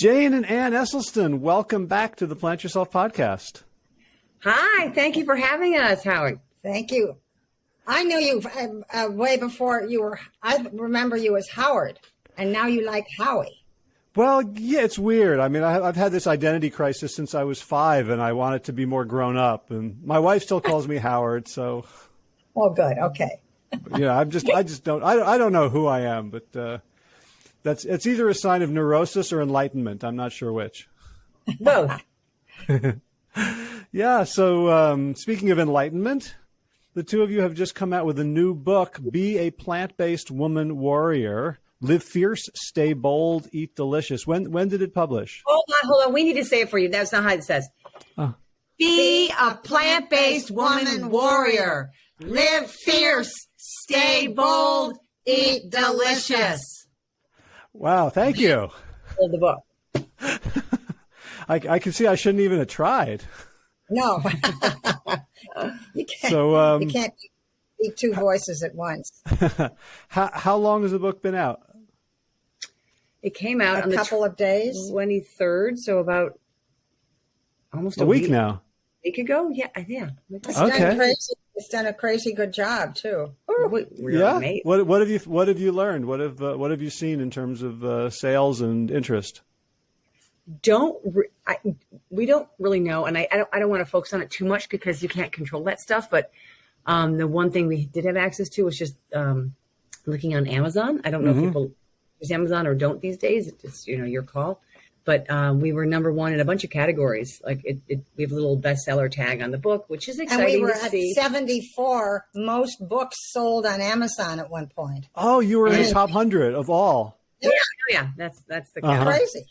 Jane and Ann Esselstyn, welcome back to the Plant Yourself podcast. Hi, thank you for having us, Howard. Thank you. I knew you uh, uh, way before you were. I remember you as Howard, and now you like Howie. Well, yeah, it's weird. I mean, I, have had this identity crisis since I was five, and I wanted to be more grown up. And my wife still calls me Howard, so. Oh, good. Okay. yeah, I'm just. I just don't. I, I don't know who I am, but uh, that's. It's either a sign of neurosis or enlightenment. I'm not sure which. Both. yeah. So, um, speaking of enlightenment, the two of you have just come out with a new book, Be a Plant Based Woman Warrior. Live fierce, stay bold, eat delicious. When when did it publish? Hold on, hold on. We need to say it for you. That's not how it says. Oh. Be a plant based woman warrior. Live fierce, stay bold, eat delicious. Wow, thank you. the book. I, I can see I shouldn't even have tried. No. you can't. So um, you can't be two voices at once. how how long has the book been out? It came out a on couple the of days, twenty third. So about almost a, a week, week, now. A week ago, yeah, yeah. It's okay. Done crazy, it's done a crazy good job too. Oh, yeah. What what have you what have you learned? What have uh, what have you seen in terms of uh, sales and interest? don't re- I, we don't really know, and I, I don't I don't want to focus on it too much because you can't control that stuff. But um, the one thing we did have access to was just um, looking on Amazon. I don't know mm-hmm. if people use Amazon or don't these days. It's just, you know your call. But um, we were number one in a bunch of categories. Like it, it, we have a little bestseller tag on the book, which is exciting and we were to at see. Seventy-four most books sold on Amazon at one point. Oh, you were in the top hundred of all. Yeah, yeah, that's that's the uh-huh. crazy.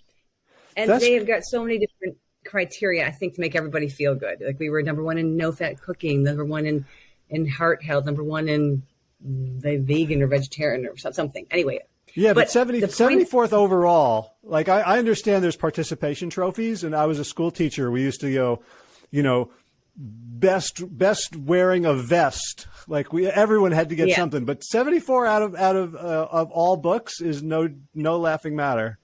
And That's... they have got so many different criteria, I think, to make everybody feel good. Like we were number one in no fat cooking, number one in in heart health, number one in the vegan or vegetarian or something. Anyway. Yeah, but, but 70, 74th overall, like I, I understand there's participation trophies and I was a school teacher. We used to go, you know, best best wearing a vest. Like we everyone had to get yeah. something, but 74 out of out of uh, of all books is no no laughing matter.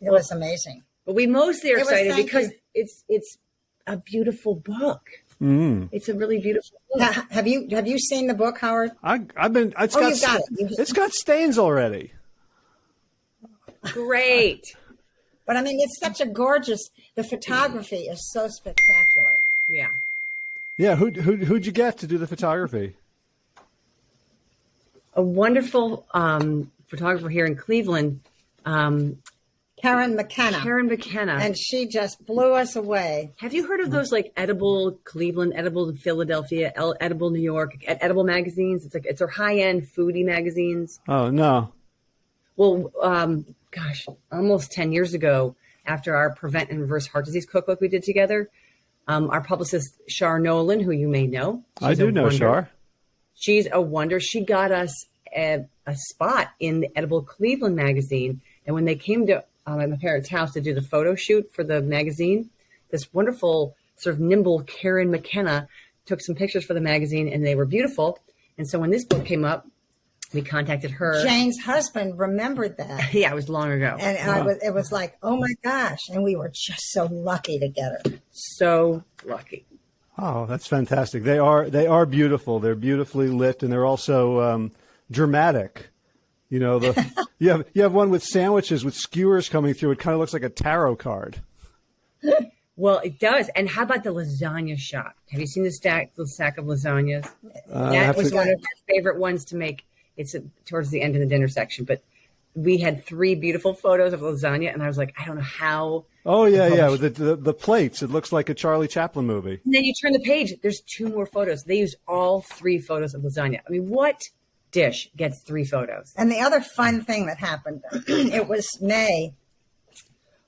It was amazing. But we mostly are excited because you. it's it's a beautiful book. Mm. It's a really beautiful book. have you have you seen the book, Howard? I, have been. It's oh, got, you've got it. It's got stains already. Great. but I mean, it's such a gorgeous. The photography is so spectacular. Yeah. Yeah. Who who who'd you get to do the photography? A wonderful um, photographer here in Cleveland. Um, Karen McKenna. Karen McKenna. And she just blew us away. Have you heard of those like edible Cleveland, edible Philadelphia, edible New York, edible magazines? It's like it's our high end foodie magazines. Oh no. Well, um, gosh, almost ten years ago, after our prevent and reverse heart disease cookbook we did together, um, our publicist Shar Nolan, who you may know, I do know wonder. Shar. She's a wonder. She got us a, a spot in the Edible Cleveland magazine, and when they came to um, at my parents' house to do the photo shoot for the magazine. This wonderful, sort of nimble Karen McKenna took some pictures for the magazine, and they were beautiful. And so when this book came up, we contacted her. Jane's husband remembered that. yeah, it was long ago. And I was, it was like, oh my gosh. And we were just so lucky to get her. So lucky. Oh, that's fantastic. They are they are beautiful. They're beautifully lit, and they're also um, dramatic. You know, the you have you have one with sandwiches with skewers coming through. It kind of looks like a tarot card. Well, it does. And how about the lasagna shot? Have you seen the stack the stack of lasagnas? Uh, that was to... one of my favorite ones to make. It's towards the end of the dinner section, but we had three beautiful photos of lasagna, and I was like, I don't know how. Oh yeah, yeah, the, the, the plates. It looks like a Charlie Chaplin movie. And then you turn the page. There's two more photos. They used all three photos of lasagna. I mean, what dish gets three photos. And the other fun thing that happened, it was May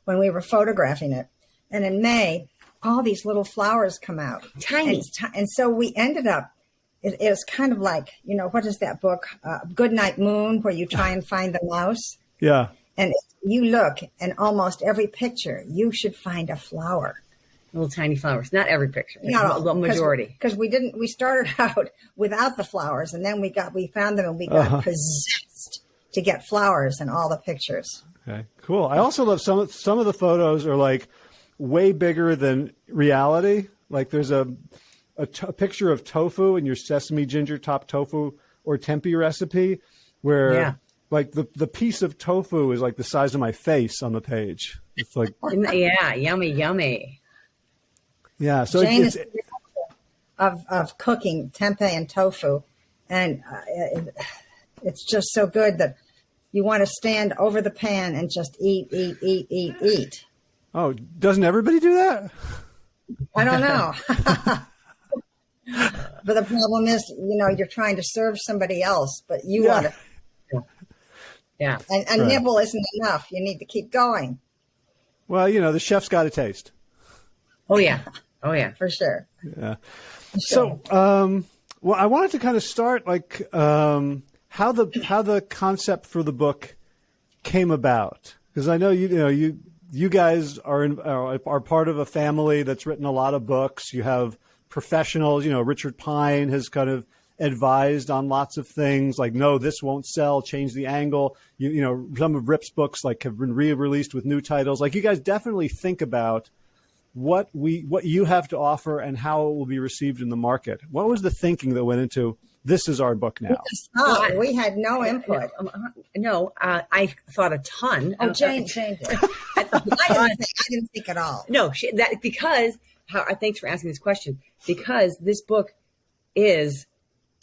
when we were photographing it. And in May, all these little flowers come out. Tiny. And, and so we ended up, it, it, was kind of like, you know, what is that book? Uh, Good Night Moon, where you try and find the mouse. Yeah. And you look, and almost every picture, you should find a flower little tiny flowers. Not every picture. Not all, the majority. Because we didn't. We started out without the flowers, and then we got we found them, and we got uh-huh. possessed to get flowers in all the pictures. Okay, cool. I also love some of some of the photos are like way bigger than reality. Like there's a a, t- a picture of tofu in your sesame ginger top tofu or tempeh recipe, where Yeah. like the the piece of tofu is like the size of my face on the page. It's like yeah, yummy, yummy. Yeah. So Jane it's, is it's of of cooking tempeh and tofu, and uh, it, it's just so good that you want to stand over the pan and just eat, eat, eat, eat, eat. oh, doesn't everybody do that? I don't know. but the problem is, you know, you're trying to serve somebody else, but you Yeah. want to. Yeah. And a Right. nibble isn't enough. You need to keep going Well, you know, the chef's got a taste. Oh yeah. Oh yeah. for sure. Yeah. So, um, well, I wanted to kind of start like um, how the how the concept for the book came about because I know you, you know you you guys are in, are are part of a family that's written a lot of books. You have professionals. You know, Richard Pine has kind of advised on lots of things like no this won't sell change the angle you, you know some of rip's books like have been re-released with new titles like you guys definitely think about what we what you have to offer and how it will be received in the market. What was the thinking that went into this is our book now? Oh, we had no input. No, uh, I thought a ton. Oh, Jane, Jane did. I, didn't think, I didn't think at all. No, she, that because how, uh, thanks for asking this question because this book is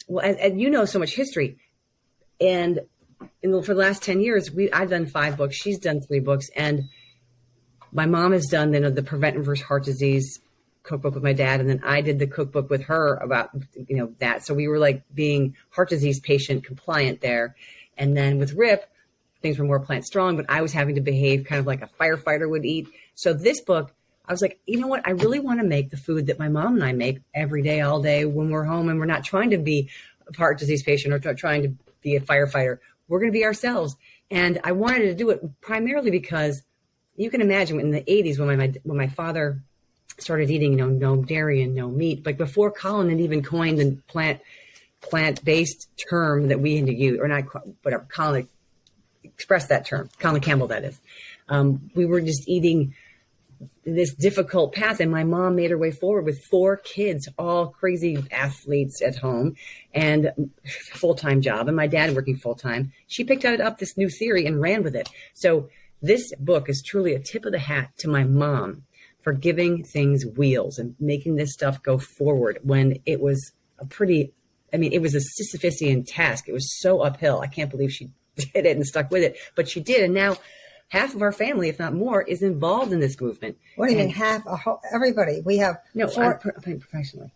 well, and, and you know so much history, and in the, for the last ten years, we I've done five books, she's done three books, and my mom has done know, the prevent and reverse heart disease cookbook with my dad, and then I did the cookbook with her about you know that. So we were like being heart disease patient compliant there, and then with Rip, things were more plant strong, but I was having to behave kind of like a firefighter would eat. So this book, I was like, you know what? I really want to make the food that my mom and I make every day, all day when we're home and we're not trying to be a heart disease patient or trying to be a firefighter. We're going to be ourselves. And I wanted to do it primarily because you can imagine in the 80s when my, when my father started eating, you know, no dairy and no meat, like before Colin had even coined the plant plant-based term that we had to use, or not, whatever, Colin expressed that term, Colin Campbell, that is. Um, we were just eating this difficult path, and my mom made her way forward with four kids, all crazy athletes at home, and full time job, and my dad working full time. She picked up this new theory and ran with it. So this book is truly a tip of the hat to my mom for giving things wheels and making this stuff go forward when it was a pretty I mean, it was a Sisyphusian task. It was so uphill. I can't believe she did it and stuck with it, but she did. And now half of our family, if not more, is involved in this movement. What do you mean half? A whole, everybody. We have No, four. I'm, oh, I'm professionally.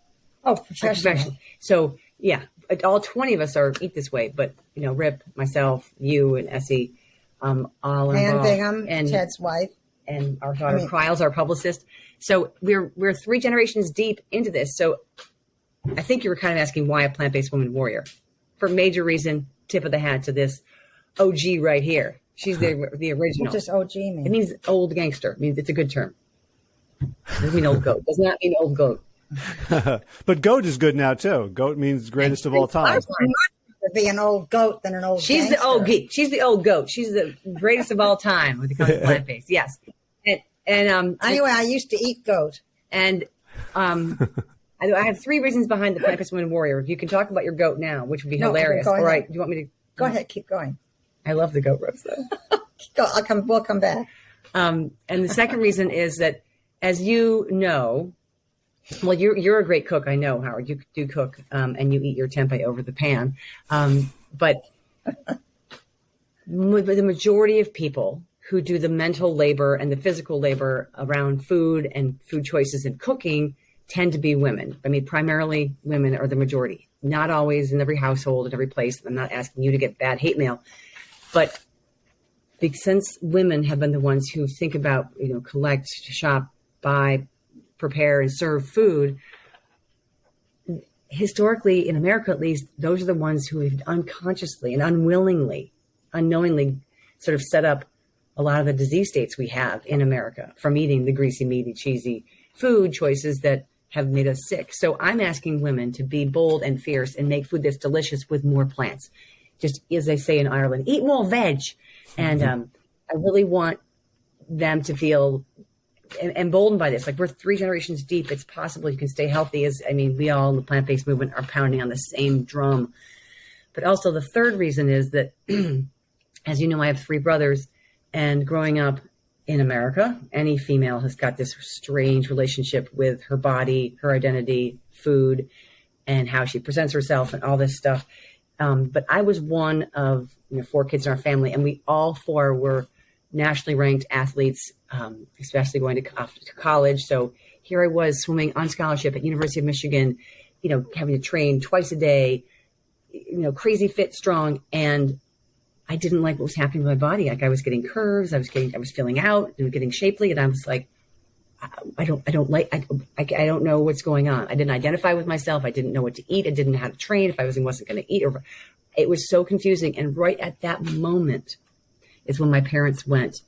oh, I'm professional. professional. So yeah, all 20 of us are eat this way, but you know, Rip, myself, you and Essie, um, all Ann involved. Bingham, and Ted's wife. and our daughter I mean- Kryle's our publicist. So we're we're three generations deep into this. So I think you were kind of asking why a plant based woman warrior. For major reason, tip of the hat to this OG right here. She's the the original. What does OG It mean? means old gangster. It means it's a good term. It Doesn't mean old goat. Does not mean old goat. but goat is good now too. Goat means greatest of all time. To be an old goat than an old. She's the old geek. She's the old goat. She's the greatest of all time when it comes to plant based. Yes. And and um Anyway, I used to eat goat. And um, I, I have three reasons behind the plant based woman warrior. You can talk about your goat now, which would be No, hilarious. go All ahead. right, do you want me to? Go ahead, keep going. I love the goat roast though. Go. I'll come. We'll come back. Um, and the second reason is that, as you know, well, you're you're a great cook. I know, Howard. You do cook, um, and you eat your tempeh over the pan. Um, but the majority of people who do the mental labor and the physical labor around food and food choices and cooking tend to be women. I mean, primarily women are the majority. Not always in every household, in every place. I'm not asking you to get bad hate mail, but since women have been the ones who think about, you know, collect, shop, buy, prepare, and serve food, historically, in America at least, those are the ones who have unconsciously and unwillingly, unknowingly sort of set up a lot of the disease states we have in America from eating the greasy, meaty, cheesy food choices that have made us sick. So I'm asking women to be bold and fierce and make food that's delicious with more plants. Just as they say in Ireland, eat more veg. And um, I really want them to feel emboldened by this. Like we're three generations deep. It's possible you can stay healthy. As I mean, we all in the plant based movement are pounding on the same drum. But also the third reason is that, as you know, I have three brothers, and growing up in America, any female has got this strange relationship with her body, her identity, food, and how she presents herself, and all this stuff. Um, but I was one of you know, four kids in our family, and we all four were nationally ranked athletes, um, especially going to, to college. So here I was swimming on scholarship at University of Michigan, you know, having to train twice a day, you know, crazy fit, strong, and I didn't like what was happening to my body. Like I was getting curves, I was getting, I was filling out, and getting shapely, and I was like, I don't, I don't like, I, I, I, don't know what's going on. I didn't identify with myself. I didn't know what to eat. I didn't know how to train. If I wasn't, wasn't going to eat, or it was so confusing. And right at that moment is when my parents went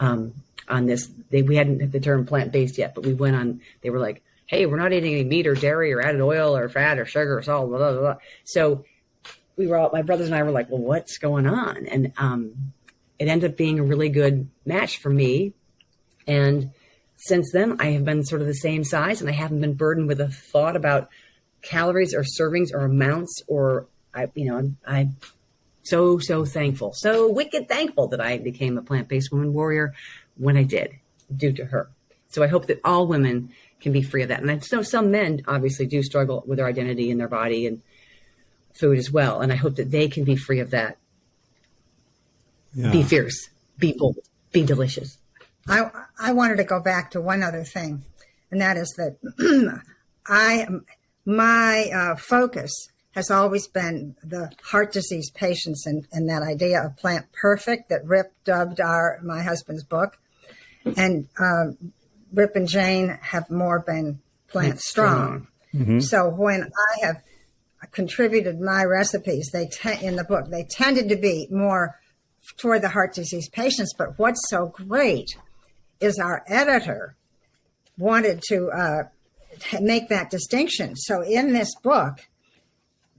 um, on this. They we hadn't had the term plant based yet, but we went on. They were like, "Hey, we're not eating any meat or dairy or added oil or fat or sugar or salt." Blah blah blah. So we were all my brothers and I were like, "Well, what's going on?" And um, it ended up being a really good match for me, and since then, I have been sort of the same size and I haven't been burdened with a thought about calories or servings or amounts or I, you know, I'm, I'm so, so thankful, so wicked thankful that I became a plant-based woman warrior when I did due to her. So I hope that all women can be free of that. And I know some men obviously do struggle with their identity and their body and food as well. And I hope that they can be free of that. Yeah. Be fierce, be bold, be delicious. I I wanted to go back to one other thing, and that is that I my uh, focus has always been the heart disease patients and, and that idea of plant perfect that Rip dubbed our my husband's book, and uh, Rip and Jane have more been plant strong. Mm-hmm. So when I have contributed my recipes, they in the book they tended to be more toward the heart disease patients. But what's so great is our editor wanted to uh, make that distinction. So in this book,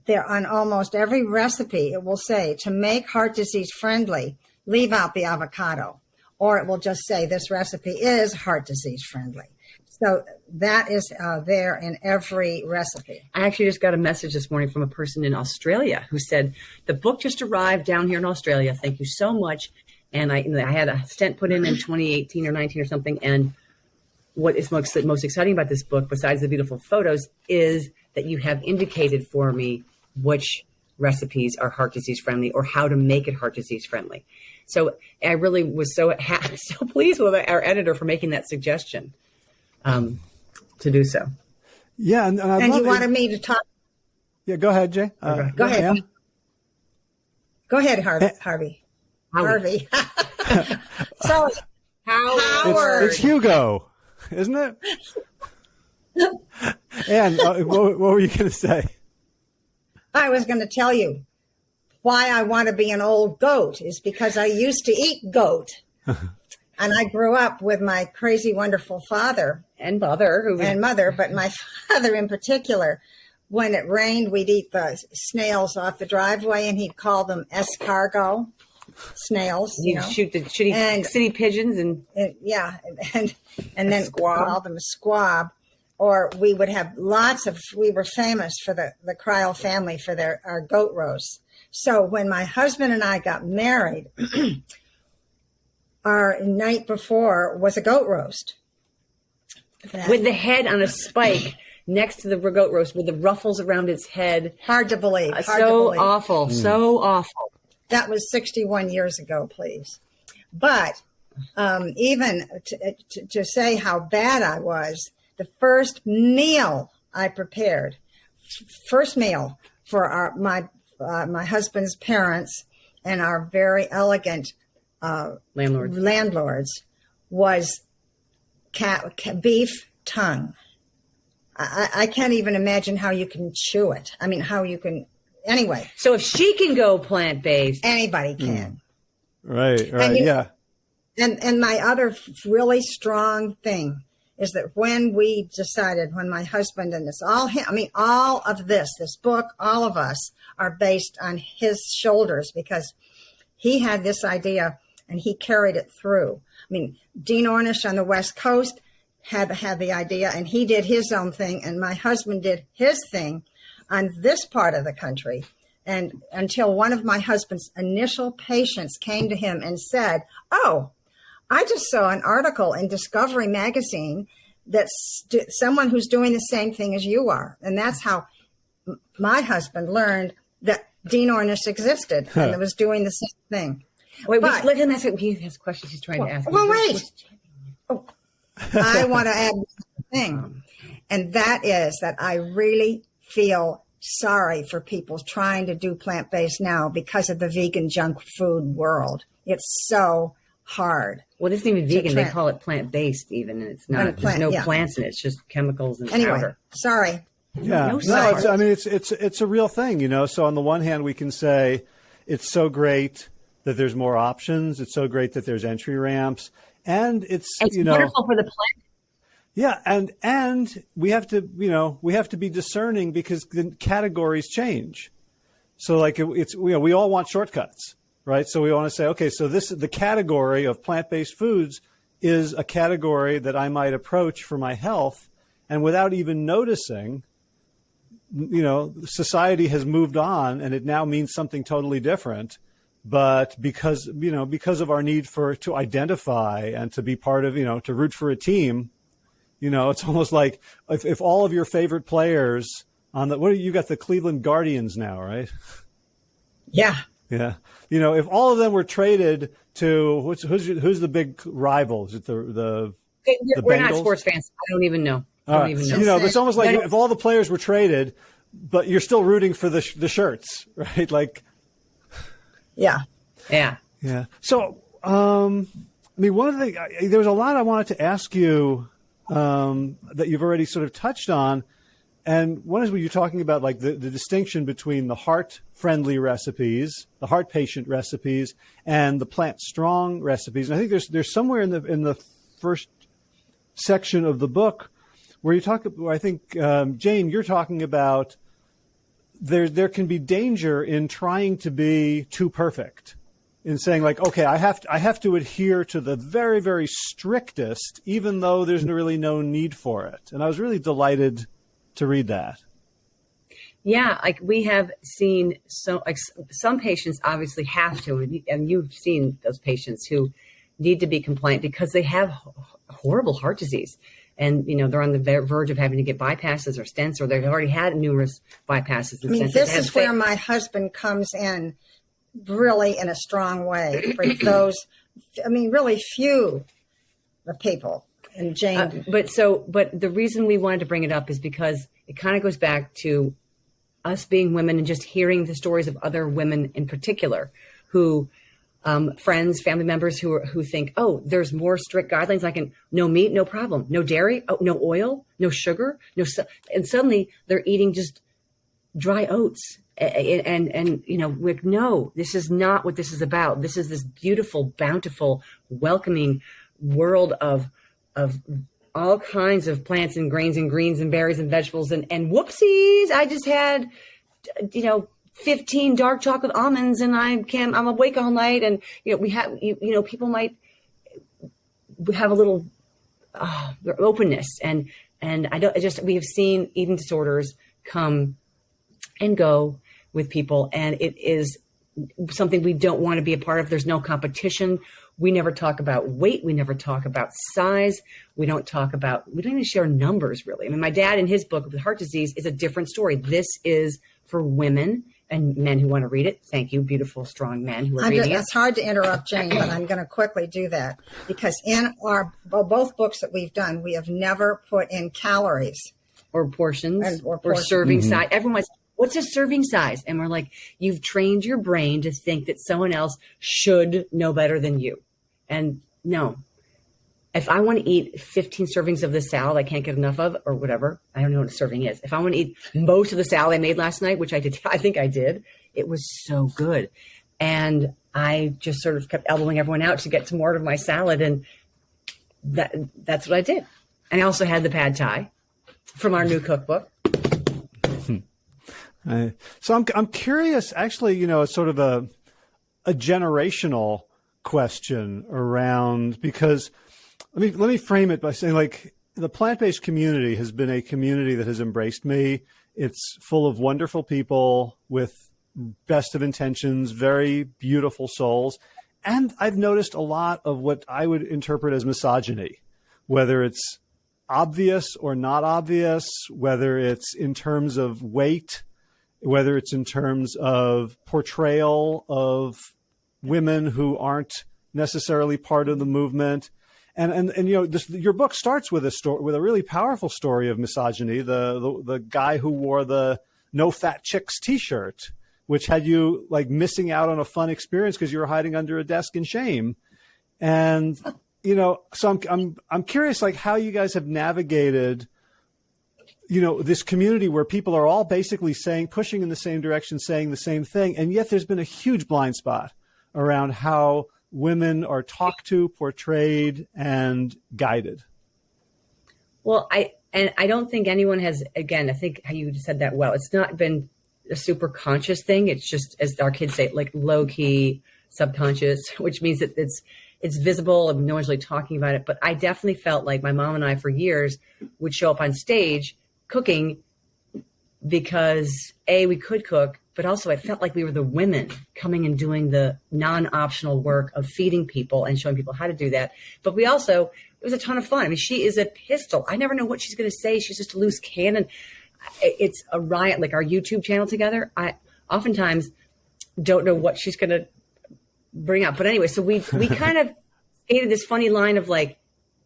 there on almost every recipe, it will say to make heart disease friendly, leave out the avocado, or it will just say this recipe is heart disease friendly. So that is uh, there in every recipe. I actually just got a message this morning from a person in Australia who said, The book just arrived down here in Australia. Thank you so much and I, I had a stent put in in 2018 or 19 or something. And what is most, most exciting about this book, besides the beautiful photos, is that you have indicated for me which recipes are heart disease friendly or how to make it heart disease friendly. So I really was so so pleased with our editor for making that suggestion um, to do so. Yeah, and, and, and you wanted me to talk. Yeah, go ahead, Jay. Uh, go ahead. Go ahead, Harvey. Harvey. Harvey. Sorry. Howard. It's, it's, Hugo, isn't it? and uh, what, what were you going to say? I was going to tell you why I want to be an old goat is because I used to eat goat. and I grew up with my crazy, wonderful father and mother, who and mother, but my father in particular. When it rained, we'd eat the snails off the driveway, and he'd call them escargot snails. You, you know? shoot the shitty and, city pigeons and, and yeah, and and then squab. call them a squab. Or we would have lots of. We were famous for the the Crile family for their our goat roasts. So when my husband and I got married, our night before was a goat roast. That, with the head on a spike next to the goat roast with the ruffles around its head. Hard to believe. Hard so to believe. awful. Mm. So awful. That was 61 years ago, please. But um, even to, to, to say how bad I was, the first meal I prepared, first meal for our my uh, my husband's parents and our very elegant uh, landlords landlords was cat, cat, beef tongue. I, I, can't even imagine how you can chew it. I mean, how you can anyway. So if she can go plant based, anybody hmm. can. Mm. Right. Right. And you, yeah. And and my other really strong thing is that when we decided, when my husband and this all him, I mean, all of this, this book, all of us are based on his shoulders because he had this idea and he carried it through. I mean, Dean Ornish on the West Coast had had the idea, and he did his own thing, and my husband did his thing on this part of the country. And until one of my husband's initial patients came to him and said, "Oh, I just saw an article in Discovery magazine that st- someone who's doing the same thing as you are," and that's how my husband learned that Dean Ornish existed and was doing the same thing. Wait, but, let him ask. He has questions he's trying well, to ask. Well, wait. Oh, I want to add one thing, and that is that I really feel sorry for people trying to do plant based now because of the vegan junk food world. It's so hard. Well, it isn't even vegan. They call it plant based, even, and it's not. Plant, There's no yeah. plants in it. It's just chemicals and anyway, powder. Sorry. Yeah, no, no it's, I mean it's it's it's a real thing, you know. So on the one hand, we can say it's so great that there's more options. It's so great that there's entry ramps, and it's, it's you know wonderful for the planet. Yeah, and and we have to you know we have to be discerning because the categories change. So like it, it's you know we all want shortcuts, right? So we want to say okay, so this the category of plant based foods is a category that I might approach for my health, and without even noticing you know, society has moved on and it now means something totally different. But because, you know, because of our need for, to identify and to be part of, you know, to root for a team, you know, it's almost like if, if all of your favorite players on the, what you got the Cleveland Guardians now, right? Yeah. Yeah. You know, if all of them were traded to who's, who's, who's the big rival? Is it the, the, the we're Bengals? not sports fans. I don't even know. I don't even know. You know, it's almost like if all the players were traded, but you're still rooting for the the shirts, right? Like, yeah, yeah, yeah. So, um, I mean, one of the there was a lot I wanted to ask you um, that you've already sort of touched on, and one is when you're talking about like the, the distinction between the heart friendly recipes, the heart patient recipes, and the plant strong recipes. And I think there's there's somewhere in the in the first section of the book where you talk. Where I think um, Jane, you're talking about there there can be danger in trying to be too perfect in saying like okay i have to, i have to adhere to the very very strictest even though there's really no need for it and i was really delighted to read that yeah like we have seen so like some patients obviously have to and you've seen those patients who need to be compliant because they have horrible heart disease and you know they're on the verge of having to get bypasses or stents, or they've already had numerous bypasses. I mean, this is where my husband comes in, really in a strong way for those. I mean, really few the people. And Jane, uh, but so, but the reason we wanted to bring it up is because it kind of goes back to us being women and just hearing the stories of other women in particular who um, friends, family members who are, who think, oh, there's more strict guidelines. I can no meat, no problem, no dairy, oh, no oil, no sugar, no, and suddenly they're eating just dry oats. And, and, and you know, like, no, this is not what this is about. This is this beautiful, bountiful, welcoming world of, of all kinds of plants and grains and greens and berries and vegetables. And, and whoopsies, I just had, you know, 15 dark chocolate almonds and I can I'm awake all night and you know we have you, you know people might have a little uh, openness and and I don't I just we have seen eating disorders come and go with people and it is something we don't want to be a part of there's no competition we never talk about weight we never talk about size we don't talk about we don't even share numbers really i mean my dad in his book with heart disease is a different story this is for women and men who want to read it. Thank you, beautiful, strong men who are reading it. It's hard to interrupt Jane, but I'm going to quickly do that because in our well, both books that we've done, we have never put in calories or portions and, or, portions. or, serving mm-hmm. size. Everyone's what's a serving size? And we're like, you've trained your brain to think that someone else should know better than you. And no, if I want to eat 15 servings of this salad I can't get enough of, or whatever, I don't know what a serving is. If I want to eat most of the salad I made last night, which I did, I think I did, it was so good. And I just sort of kept elbowing everyone out to get some more of my salad. And that that's what I did. And I also had the pad thai from our new cookbook. Hmm. so I'm, I'm curious, actually, you know, sort of a, a generational question around because let me let me frame it by saying like the plant-based community has been a community that has embraced me. It's full of wonderful people with best of intentions, very beautiful souls. And I've noticed a lot of what I would interpret as misogyny, whether it's obvious or not obvious, whether it's in terms of weight, whether it's in terms of portrayal of women who aren't necessarily part of the movement. And, and, and you know, this, your book starts with a story, with a really powerful story of misogyny. The, the, the guy who wore the no fat chicks t-shirt, which had you like missing out on a fun experience because you were hiding under a desk in shame. And, you know, so I'm, I'm, I'm curious, like how you guys have navigated, you know, this community where people are all basically saying, pushing in the same direction, saying the same thing. And yet there's been a huge blind spot around how women are talked to, portrayed, and guided? Well, I and I don't think anyone has. Again, I think how you said that well. It's not been a super conscious thing. It's just, as our kids say, like low key, subconscious, which means that it's it's visible one's really talking about it. But I definitely felt like my mom and I, for years, would show up on stage cooking because a we could cook but also I felt like we were the women coming and doing the non-optional work of feeding people and showing people how to do that. But we also it was a ton of fun. I mean, she is a pistol. I never know what she's going to say. She's just a loose cannon. It's a riot. Like our YouTube channel together, I oftentimes don't know what she's going to bring up. But anyway, so we we kind of created this funny line of like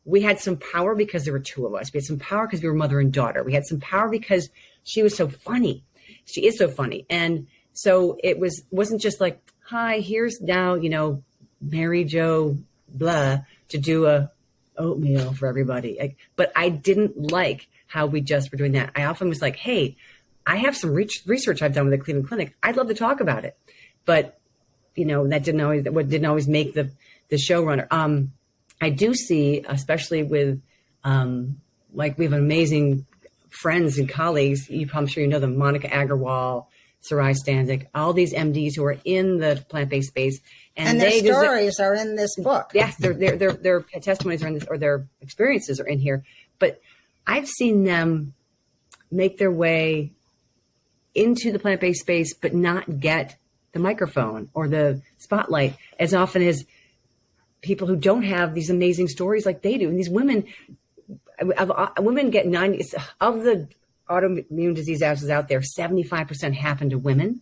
we had some power because there were two of us. We had some power because we were mother and daughter. We had some power because she was so funny she is so funny. And so it was wasn't just like, hi, here's now, you know, Mary Jo blah to do a oatmeal for everybody. Like, but I didn't like how we just were doing that. I often was like, hey, I have some research I've done with the Cleveland Clinic. I'd love to talk about it. But, you know, that didn't always, what didn't always make the, the showrunner. Um, I do see, especially with, um, like we have an amazing friends and colleagues, you, I'm sure you know them, Monica Aggarwal, Saray Stancic, all these MDs who are in the plant-based space. And, and their they stories are in this book. Yes, their, their, their, their testimonies are in this, or their experiences are in here. But I've seen them make their way into the plant-based space, but not get the microphone or the spotlight as often as people who don't have these amazing stories like they do. And these women of, uh, women get 90 of the autoimmune disease houses out there 75% happen to women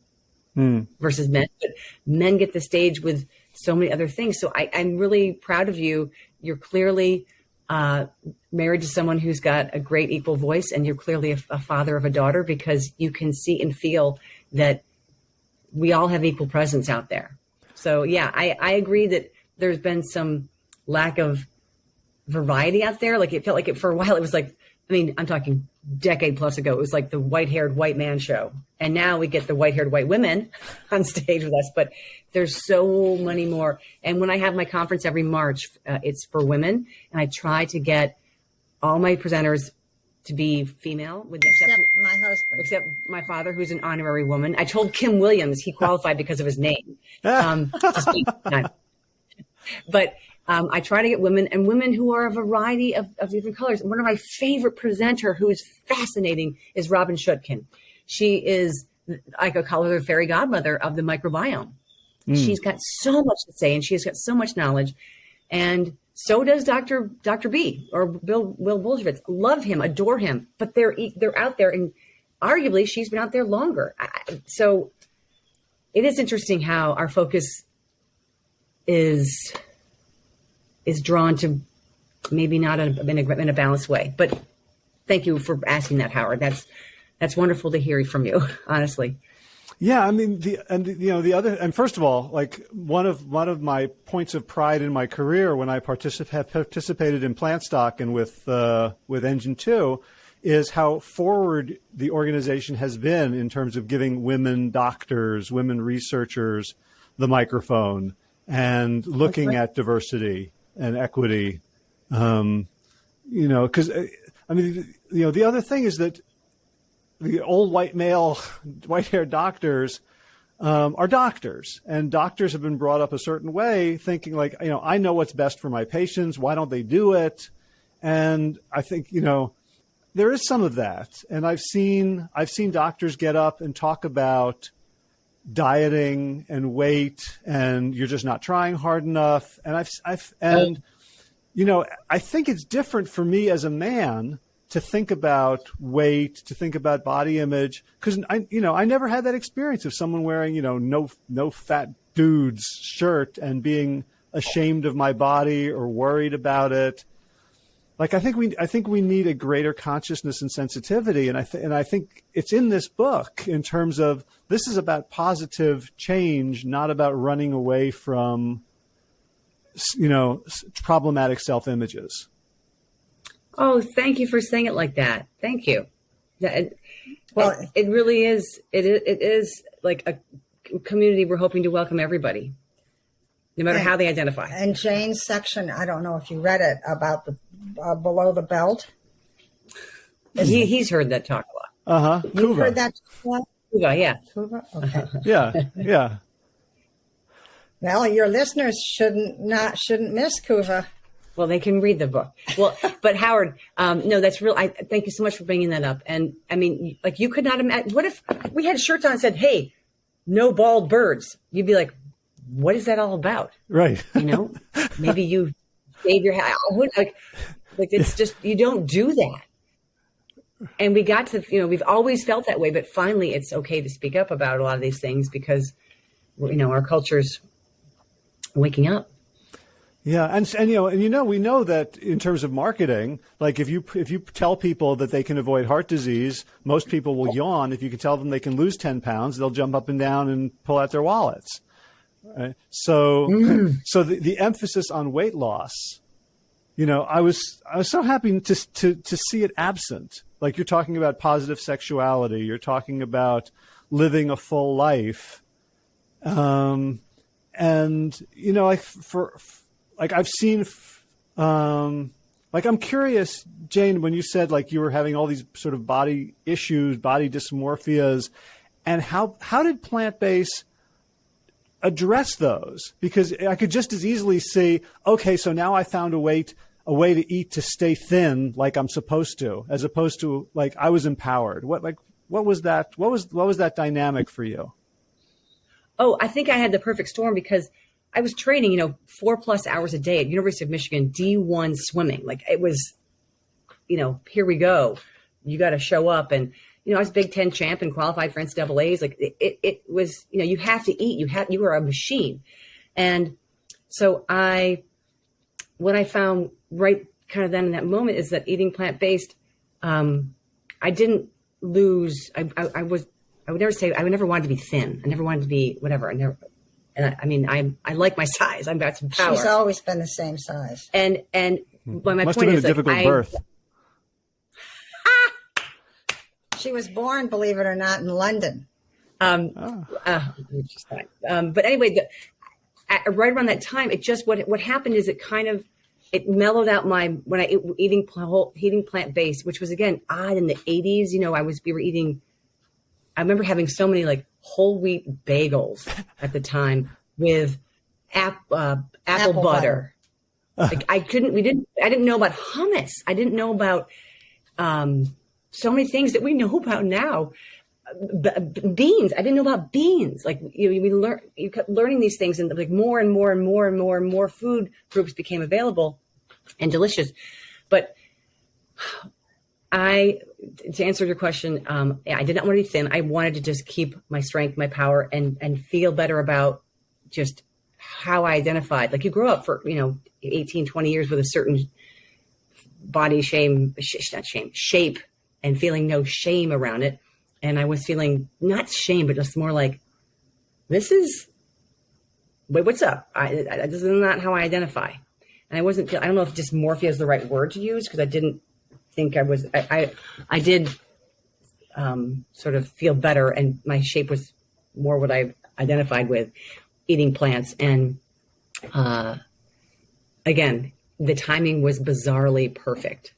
mm. versus men. But men get the stage with so many other things. So I, am really proud of you. You're clearly uh, married to someone who's got a great equal voice and you're clearly a, a father of a daughter because you can see and feel that we all have equal presence out there. So yeah I, I agree that there's been some lack of variety out there. Like it felt like it for a while. It was like, I mean, I'm talking decade plus ago. It was like the white haired white man show, and now we get the white haired white women on stage with us. But there's so many more. And when I have my conference every March, uh, it's for women, and I try to get all my presenters to be female, with the except exception, my husband, except my father, who's an honorary woman. I told Kim Williams he qualified because of his name. Um, but um, I try to get women and women who are a variety of, of different colors. One of my favorite presenter who is fascinating is Robynne Chutkan. She is, I could call her the fairy godmother of the microbiome. Mm. She's got so much to say and she has got so much knowledge. And so does Dr. Dr. B or Bill Will Bulsiewicz. Love him, adore him, but they're they're out there, and arguably she's been out there longer. So it is interesting how our focus is is drawn to maybe not in a, in a balanced way. But thank you for asking that, Howard. That's that's wonderful to hear from you, honestly. Yeah, I mean the and you know the other and first of all, like one of one of my points of pride in my career when I particip- have participated in Plantstock and with uh, with Engine Two is how forward the organization has been in terms of giving women doctors, women researchers the microphone and looking right. at diversity and equity. Um, you know, because uh, I mean, you know, the other thing is that the old white male, white haired doctors, um, are doctors, and doctors have been brought up a certain way, thinking like, you know, I know what's best for my patients. Why don't they do it? And I think, you know, there is some of that. And I've seen I've seen doctors get up and talk about dieting and weight and you're just not trying hard enough. And I've I've and you know, I think it's different for me as a man to think about weight, to think about body image, because I, you know, I never had that experience of someone wearing, you know, no no fat dude's shirt and being ashamed of my body or worried about it like I think we I think we need a greater consciousness and sensitivity, and I th- and I think it's in this book in terms of this is about positive change, not about running away from you know problematic self images. Oh, thank you for saying it like that. Thank you. It, well, it, it really is. It it is like a community. We're hoping to welcome everybody no matter and, how they identify. And Jane's section, I don't know if you read it about the uh, below the belt. He, he's heard that talk a lot. Uh huh. You heard that? Kuva, yeah. Kuva? Okay. yeah, yeah. Well, your listeners shouldn't not shouldn't miss Kuva. Well, they can read the book. Well, but Howard, um, no, that's real. I thank you so much for bringing that up. And I mean, like you could not imagine. What if we had shirts on and said, "Hey, no bald birds"? You'd be like, what is that all about? Right. You know, maybe you shave your head. Like, like it's just, you don't do that. And we got to, you know, we've always felt that way, but finally it's okay to speak up about a lot of these things because, you know, our culture's waking up. Yeah, and and you know, and you know, we know that in terms of marketing, like if you if you tell people that they can avoid heart disease, most people will yawn. If you can tell them they can lose ten pounds, they'll jump up and down and pull out their wallets. Right? So, mm. so the, the emphasis on weight loss, you know, I was I was so happy to to to see it absent. Like you're talking about positive sexuality, you're talking about living a full life, um, and you know, like for like I've seen, um, like I'm curious, Jane, when you said like you were having all these sort of body issues, body dysmorphias, and how how did plant based address those because I could just as easily say, okay, so now I found a way a way to eat to stay thin like I'm supposed to, as opposed to like I was empowered. What like what was that? What was what was that dynamic for you? Oh, I think I had the perfect storm because I was training, you know, four plus hours a day at University of Michigan D1 swimming. Like it was, you know, here we go. You got to show up and you know, I was Big Ten champ and qualified for NCAA's. Like it, it, it was, you know, you have to eat. You have, you are a machine. And so I, what I found right kind of then in that moment is that eating plant based, um, I didn't lose. I, I, I, was. I would never say. I would never wanted to be thin. I never wanted to be whatever. I never. And I, I mean, I I like my size. I've got some power. She's always been the same size. And and but my Must point have been is, a difficult like, birth. I, She was born, believe it or not, in London. Um, oh. uh, um, but anyway, the, at, right around that time, it just what what happened is it kind of it mellowed out my when I eating eating plant based, which was again odd in the '80s. You know, I was we were eating. I remember having so many like whole wheat bagels at the time with ap, uh, apple, apple, butter. butter. like I couldn't. We didn't. I didn't know about hummus. I didn't know about. Um, so many things that we know about now. Beans. I didn't know about beans. Like you, we learn, you kept learning these things, and like more and more and more and more and more food groups became available and delicious. But I, to answer your question, um, I did not want to be thin. I wanted to just keep my strength, my power, and and feel better about just how I identified. Like you grow up for you know 18, 20 years with a certain body shame, sh- not shame, shape and feeling no shame around it. And I was feeling not shame, but just more like, this is, wait, what's up? I, I, this is not how I identify. And I wasn't, I don't know if dysmorphia is the right word to use because I didn't think I was, I, I, I did um, sort of feel better and my shape was more what I identified with eating plants. And uh, again, the timing was bizarrely perfect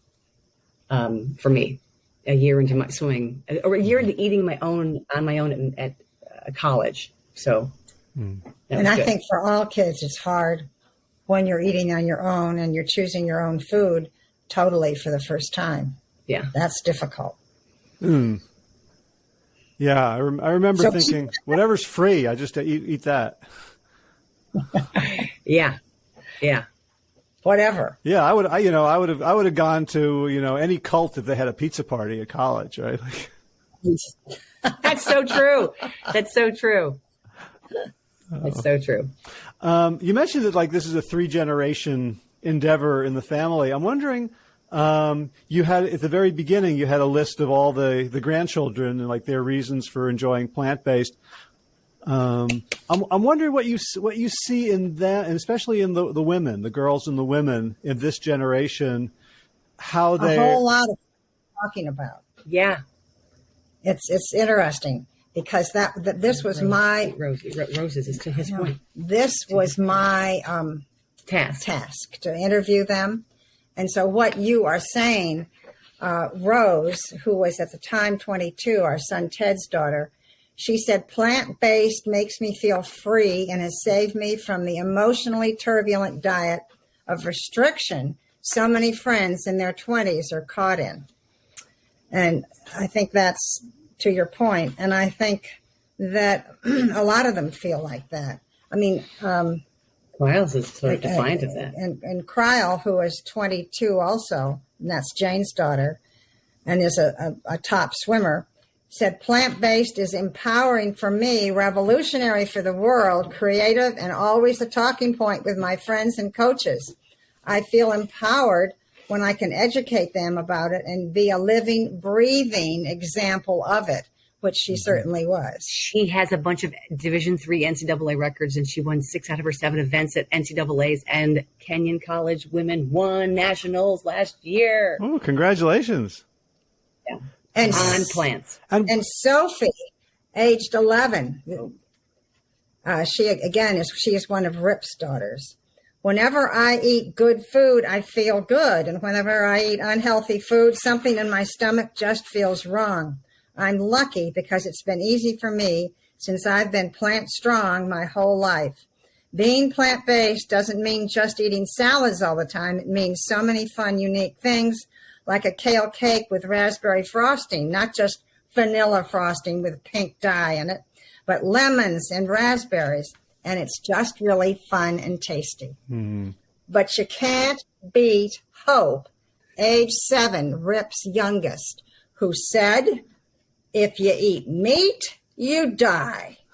um, for me a year into my swimming, or a year into eating my own on my own at, at uh, college. So, mm. and I good. think for all kids, it's hard when you're eating on your own and you're choosing your own food totally for the first time. Yeah. That's difficult. Mm. Yeah. I, rem- I remember so, thinking, whatever's free, I just eat, eat that. yeah. Yeah. Whatever. Yeah. I would, I, you know, I would have, I would have gone to, you know, any cult if they had a pizza party at college, right? Like, That's so true. That's so true. That's so true. Um, you mentioned that like this is a three generation endeavor in the family. I'm wondering, um, you had at the very beginning you had a list of all the the grandchildren and like their reasons for enjoying plant based. Um, I'm, I'm wondering what you what you see in that, and especially in the the women, the girls and the women in this generation, how they a whole lot of talking about. Yeah, it's it's interesting because that, that this was Rose, my roses is to his point. This was my um, task. task to interview them, and so what you are saying, uh, Rose, who was at the time 22, our son Ted's daughter, she said plant based makes me feel free and has saved me from the emotionally turbulent diet of restriction so many friends in their 20s are caught in. And I think that's to your point. and I think that a lot of them feel like that. I mean, um, Crile's is sort of defiant of that. And, and Crile, who is 22 also, and that's Jane's daughter, and is a, a, a top swimmer, said plant based is empowering for me, revolutionary for the world, creative, and always a talking point with my friends and coaches. I feel empowered when I can educate them about it and be a living, breathing example of it, which she mm-hmm. certainly was. She has a bunch of Division three NCAA records, and she won six out of her seven events at NCAA's. And Kenyon College women won nationals last year. Oh, congratulations! Yeah, and on plants. And, and Sophie, aged eleven. Uh, she again is she is one of Rip's daughters Whenever I eat good food, I feel good. And whenever I eat unhealthy food, something in my stomach just feels wrong. I'm lucky because it's been easy for me since I've been plant strong my whole life. Being plant based doesn't mean just eating salads all the time. It means so many fun, unique things like a kale cake with raspberry frosting, not just vanilla frosting with pink dye in it, but lemons and raspberries and it's just really fun and tasty. Mm-hmm. But you can't beat Hope, age seven, Rip's youngest, who said, If you eat meat, you die.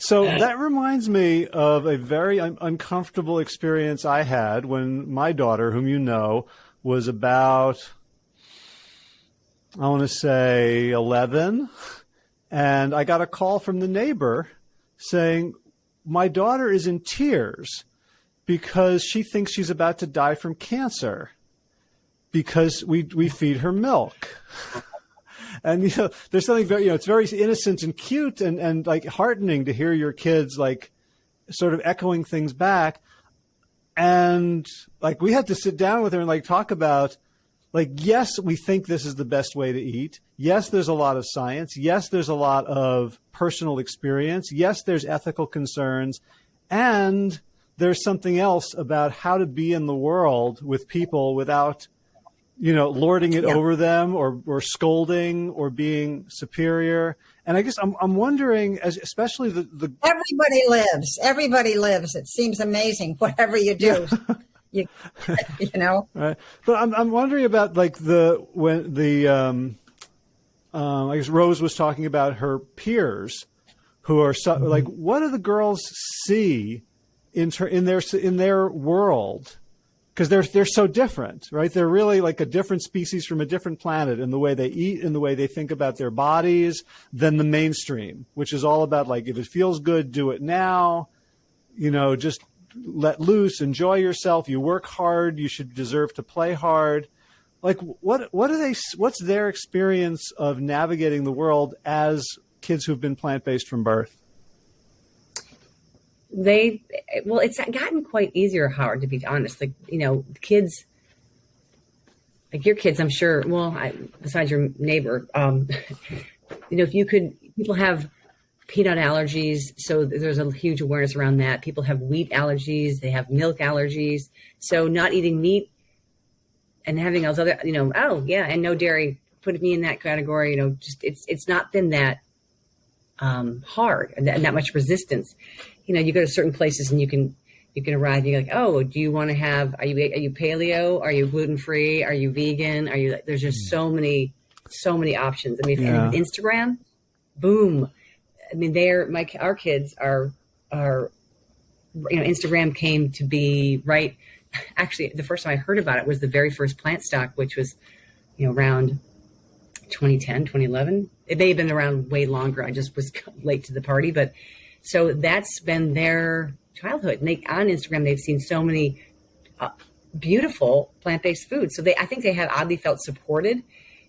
So that reminds me of a very un- uncomfortable experience I had when my daughter, whom you know, was about, I want to say 11. And I got a call from the neighbor saying, My daughter is in tears because she thinks she's about to die from cancer because we, we feed her milk. and you know, there's something very, you know, it's very innocent and cute and, and like heartening to hear your kids like sort of echoing things back. And like we had to sit down with her and like talk about like yes we think this is the best way to eat. Yes there's a lot of science. Yes there's a lot of personal experience. Yes there's ethical concerns. And there's something else about how to be in the world with people without you know lording it yeah. over them or, or scolding or being superior and i guess i'm, I'm wondering as especially the, the everybody lives everybody lives it seems amazing whatever you do yeah. you, you know. Right. But I'm I'm wondering about like the when the um, uh, I guess Rose was talking about her peers who are so, mm-hmm. like what do the girls see in ter- in their in their world because they're they're so different, right? They're really like a different species from a different planet in the way they eat, in the way they think about their bodies, than the mainstream, which is all about like if it feels good, do it now. You know, just let loose, enjoy yourself. You work hard. You should deserve to play hard. Like what what are they? What's their experience of navigating the world as kids who've been plant based from birth? They well, it's gotten quite easier, Howard. To be honest, like you know, kids like your kids, I'm sure. Well, I, besides your neighbor, um, you know, if you could, people have peanut allergies. So there's a huge awareness around that. People have wheat allergies, they have milk allergies. So not eating meat and having those other, you know, oh yeah, and no dairy, put me in that category. You know, just it's it's not been that um, hard and that, and that much resistance. You know, you go to certain places and you can you can arrive. And you're like, oh, do you want to have? Are you are you paleo? Are you gluten free? Are you vegan? Are you? There's just so hmm. many so many options. I mean, yeah. Instagram, boom. I mean, they're my our kids are are you know Instagram came to be right. Actually, the first time I heard about it was the very first Plantstock, which was you know around 2010, 2011. It may have been around way longer. I just was late to the party, but so that's been their childhood. And they on Instagram they've seen so many uh, beautiful plant-based foods. So they I think they have oddly felt supported.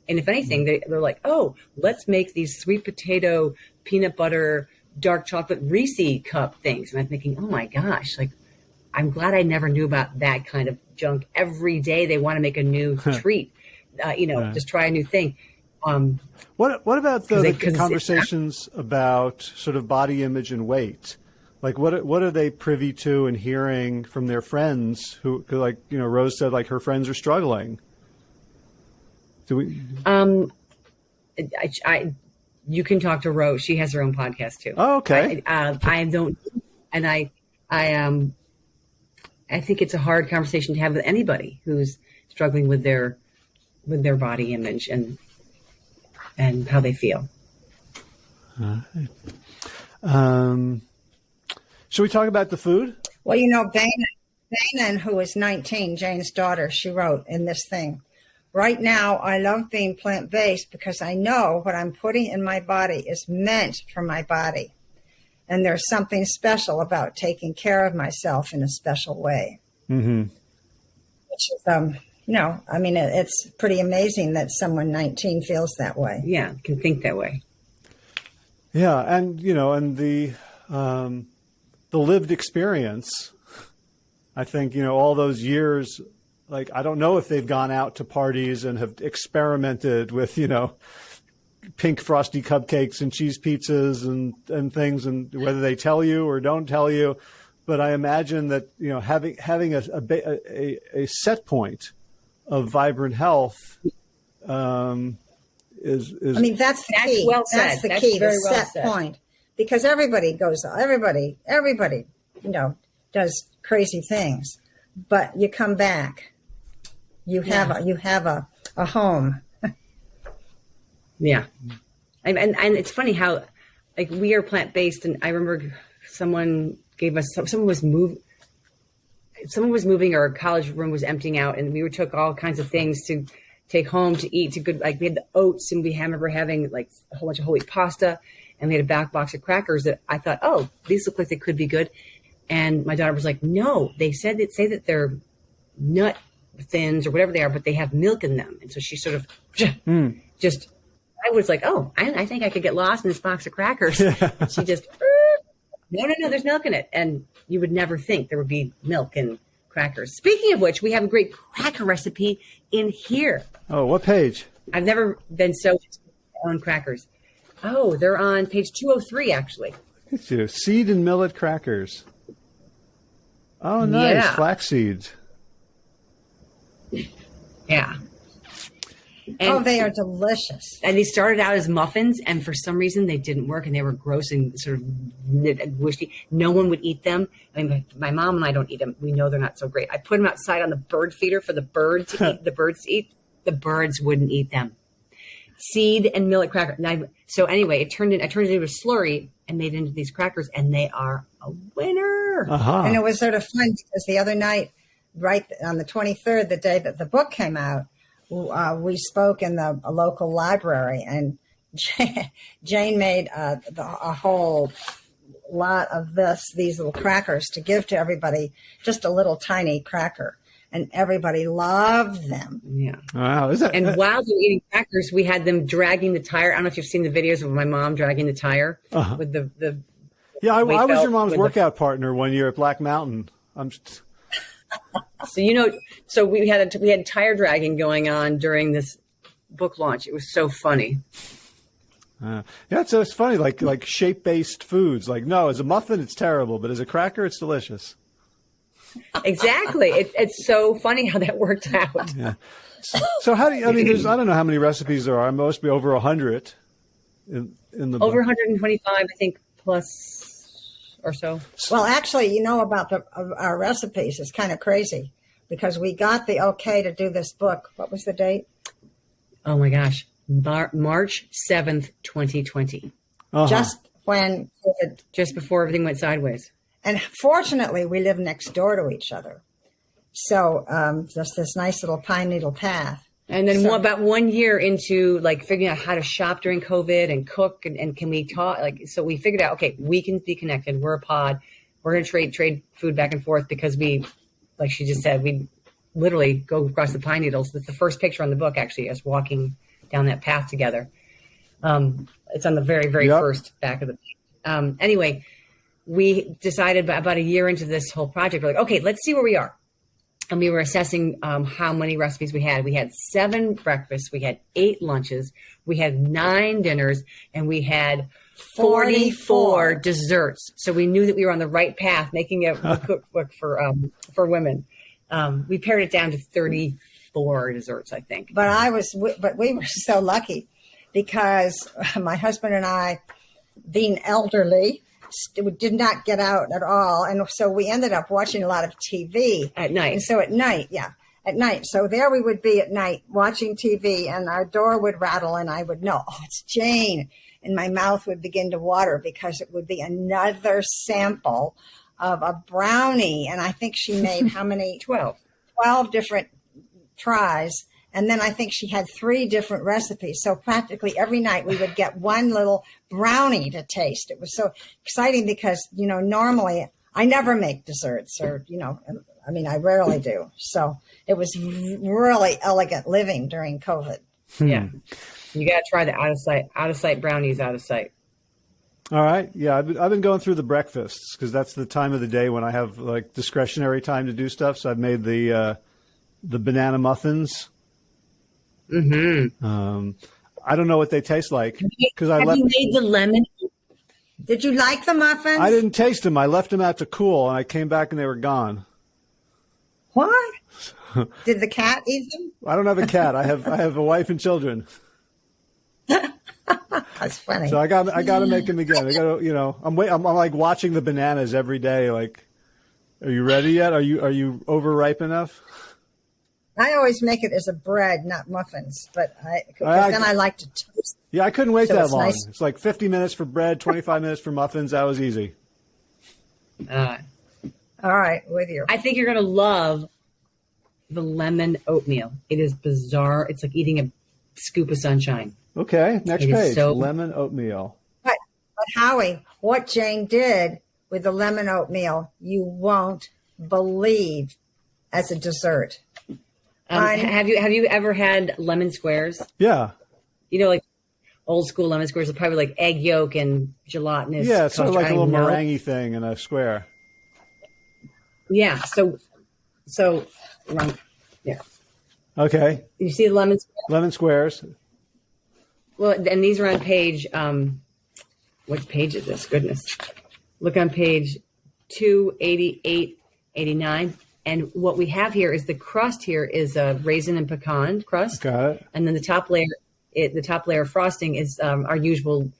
And if anything, they, they're like, oh, let's make these sweet potato peanut butter, dark chocolate Reese cup things. And I'm thinking, oh my gosh, like I'm glad I never knew about that kind of junk. Every day they want to make a new treat, uh, you know, just try a new thing. Um, what what about the, the conversations about sort of body image and weight? Like what what are they privy to and hearing from their friends who like you know Rose said like her friends are struggling. Do we? Um, I, I you can talk to Rose. She has her own podcast too. Oh, okay. I, uh, I don't, and I, I um, I think it's a hard conversation to have with anybody who's struggling with their, with their body image and, and how they feel. Um, should we talk about the food? Well, you know, Dana, Dana, who is 19, Jane's daughter, she wrote in this thing Right now, I love being plant based because I know what I'm putting in my body is meant for my body. And there's something special about taking care of myself in a special way. Mm-hmm. Which is, um, you know, I mean, it's pretty amazing that someone 19 feels that way. Yeah, can think that way. Yeah, and you know, and the um, the lived experience. I think you know all those years like I don't know if they've gone out to parties and have experimented with you know pink frosty cupcakes and cheese pizzas and and things and whether they tell you or don't tell you but I imagine that you know having having a a, a, a set point of vibrant health um, is is I mean that's the that's key well that's the that's key the well set said. point because everybody goes everybody everybody you know does crazy things but you come back you have yeah. a, you have a, a home. yeah. And, and, and it's funny how like we are plant based and I remember someone gave us someone was moving someone was moving or a college room was emptying out and we took all kinds of things to take home to eat to good like we had the oats and we remember having like a whole bunch of whole wheat pasta and we had a back box of crackers that I thought, oh, these look like they could be good. And my daughter was like, no, they said that say that they're nut thins or whatever they are, but they have milk in them. And so she sort of mm. just, I was like, oh, I, I, think I could get lost in this box of crackers. she just, no, no, no, there's milk in it. And you would never think there would be milk in crackers. Speaking of which, we have a great cracker recipe in here. Oh, what page? I've never been so on crackers. Oh, they're on page 203, actually. Look you. Seed and millet crackers. Oh, nice. Yeah. Flax seeds. Yeah. And, oh, they are delicious. And they started out as muffins, and for some reason they didn't work, and they were gross and sort of wishy. No one would eat them. I mean, my, my, mom and I don't eat them. We know they're not so great. I put them outside on the bird feeder for the bird to eat. The birds to eat. The birds wouldn't eat them. Seed and millet cracker. I, so anyway, it turned in. I turned it into a slurry and made it into these crackers, and they are a winner. Uh-huh. And it was sort of fun because the other night right on the 23rd, the day that the book came out, uh, we spoke in the local library, and Jane made uh, the, a whole lot of this, these little crackers to give to everybody, just a little tiny cracker. And everybody loved them. Yeah. Wow. Is that, and while they were eating crackers, we had them dragging the tire. I don't know if you've seen the videos of my mom dragging the tire uh-huh. with the, the yeah, I, I was your mom's workout the, partner one year at Black Mountain. I'm just, so you know, so we had a, we had tire dragging going on during this book launch. It was so funny. Uh, yeah, so it's funny, like like shape based foods. Like, no, as a muffin, it's terrible, but as a cracker, it's delicious. Exactly. it, it's so funny how that worked out. Yeah. So, so how do you? I mean, there's I don't know how many recipes there are. Must be over a hundred in in the Over book. 125, I think, plus or so. Well, actually, you know about the our recipes. It's kind of crazy because we got the okay to do this book. What was the date? Oh my gosh. Mar- March 7th, 2020. Uh-huh. Just when COVID. Just before everything went sideways. And fortunately, we live next door to each other. So um, just this nice little pine needle path. And then So- about one year into like figuring out how to shop during COVID and cook and, and can we talk like so we figured out okay we can be connected. We're a pod. We're gonna trade trade food back and forth because we like she just said we literally go across the pine needles. That's the first picture on the book actually us walking down that path together. Um, it's on the very very Yep. first back of the page. Um, anyway we decided about about a year into this whole project we're like okay let's see where we are and we were assessing um, how many recipes we had. We had seven breakfasts, we had eight lunches, we had nine dinners, and we had 44, 44. desserts. So we knew that we were on the right path, making a, cookbook for um, for women. Um, we pared it down to 34 desserts, I think. But I was, but we were so lucky because my husband and I, being elderly, did not get out at all, and so we ended up watching a lot of TV At night. And so at night, yeah, at night. So there we would be at night watching TV, and our door would rattle, and I would know, oh, it's Jane. And my mouth would begin to water because it would be another sample of a brownie. And I think she made how many? 12. 12 different tries. And then I think she had three different recipes. So practically every night we would get one little brownie to taste. It was so exciting because, you know, normally I never make desserts or, you know, I mean, I rarely do. So it was really elegant living during COVID. Yeah. You got to try the out of sight, out of sight brownies out of sight. All right. Yeah, I've been, I've been going through the breakfasts because that's the time of the day when I have like discretionary time to do stuff. So I've made the uh, the banana muffins. Mm-hmm. Um, I don't know what they taste like because I Have left. you made the lemon? Did you like the muffins? I didn't taste them. I left them out to cool, and I came back and they were gone. What? Did the cat eat them? I don't have a cat. I have I have a wife and children. That's funny. So I got I got to make them again. I got to you know I'm wait I'm, I'm like watching the bananas every day. Like, are you ready yet? Are you are you overripe enough? I always make it as a bread, not muffins, but I, cause I- then I like to toast. Yeah, I couldn't wait So that it's long. nice. It's like 50 minutes for bread, 25 minutes for muffins. That was easy. Uh, All right, with you. I think you're gonna love the lemon oatmeal. It is bizarre. It's like eating a scoop of sunshine. Okay, next It is page. so- Lemon oatmeal. But, but Howie, what Jane did with the lemon oatmeal, you won't believe as a dessert. Um, have you have you ever had lemon squares? Yeah, You know, like old school lemon squares are probably like egg yolk and gelatinous. yeah. It's sort of like a little meringue thing in a square. Yeah. So, so around yeah. Okay, You see the lemon square? lemon squares. Well, and these are on page. Um, what page is this? Goodness, look on page 288, 89. And what we have here is the crust. Here is a raisin and pecan crust. Got it. and then the top layer it, the top layer of frosting is um, our usual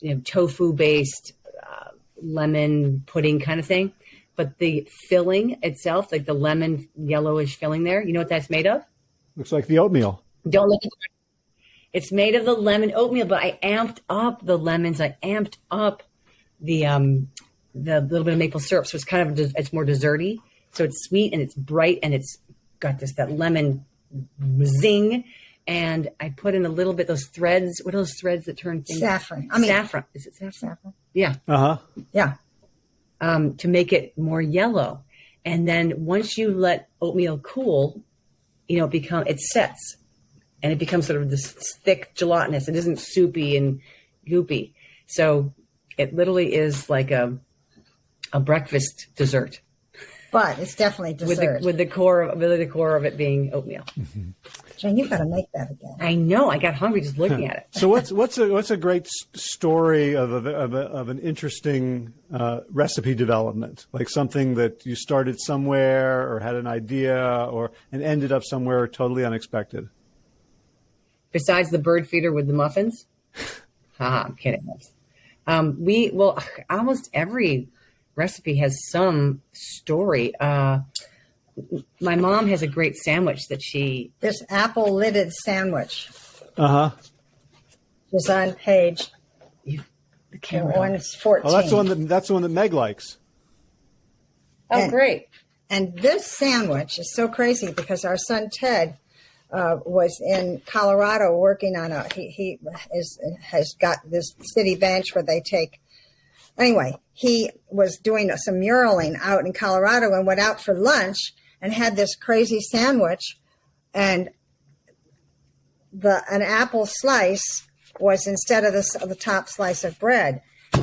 you know, tofu based uh, lemon pudding kind of thing but the filling itself like the lemon yellowish filling there you know what that's made of Looks like the oatmeal. don't look at it it's made of the lemon oatmeal but i amped up the lemons i amped up the um the little bit of maple syrup so it's kind of it's more desserty so it's sweet and it's bright and it's got this that lemon zing and i put in a little bit those threads what are those threads that turn things Saffron. I mean, saffron is it saffron saffron. yeah Uh huh. Yeah. um, to make it more yellow. And then once you let oatmeal cool, you know, it become it sets and it becomes sort of this thick gelatinous. It isn't soupy and goopy. So it literally is like a a breakfast dessert But it's definitely with dessert. the with the core of with the core of it being oatmeal. Jane, you've got to make that again. I know. I got hungry just looking at it. So what's what's a what's a great story of a, of, a, of an interesting uh, recipe development, like something that you started somewhere or had an idea or and ended up somewhere totally unexpected. Besides the bird feeder with the muffins, haha, I'm kidding. Um, we well, almost every recipe has some story. Uh, my mom has a great sandwich that she this apple lidded sandwich. Uh huh. Is on page. The camera. One fourteen. Oh, that's the one that that's the one that Meg likes. Oh, and, great! And this sandwich is so crazy because our son Ted uh, was in Colorado working on a he he is has got this city bench where they take anyway he was doing some muraling out in Colorado and went out for lunch and had this crazy sandwich. And the an apple slice was instead of the, the top slice of bread.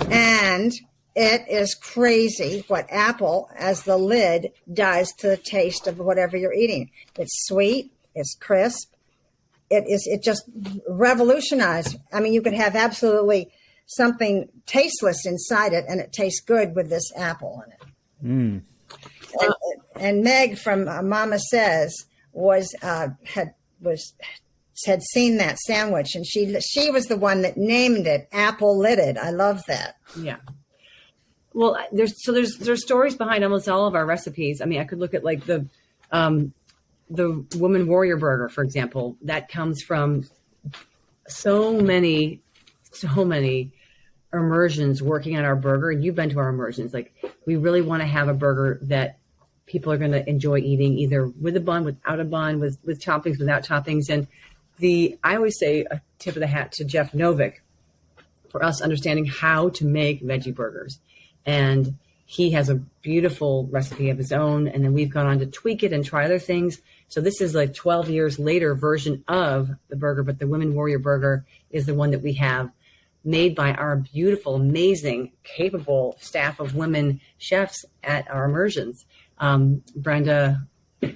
And it is crazy what apple as the lid does to the taste of whatever you're eating. It's sweet it's crisp. It is it just revolutionized. I mean you could have absolutely something tasteless inside it and it tastes good with this apple in it mm and, and Meg from uh, Mama Says was uh, had was had seen that sandwich, and she she was the one that named it apple lidded. I love that. Yeah. Well, there's so there's there's stories behind almost all of our recipes. I mean, I could look at like the um, the woman warrior burger, for example. That comes from so many, so many immersions working on our burger. And you've been to our immersions. Like, we really want to have a burger that people are going to enjoy eating either with a bun, without a bun, with, with toppings, without toppings. And the, I always say a tip of the hat to Jeff Novick for us understanding how to make veggie burgers. And he has a beautiful recipe of his own. And then we've gone on to tweak it and try other things. So this is like 12 years later version of the burger, but the Women Warrior Burger is the one that we have made by our beautiful, amazing, capable staff of women chefs at our immersions. Um, Brenda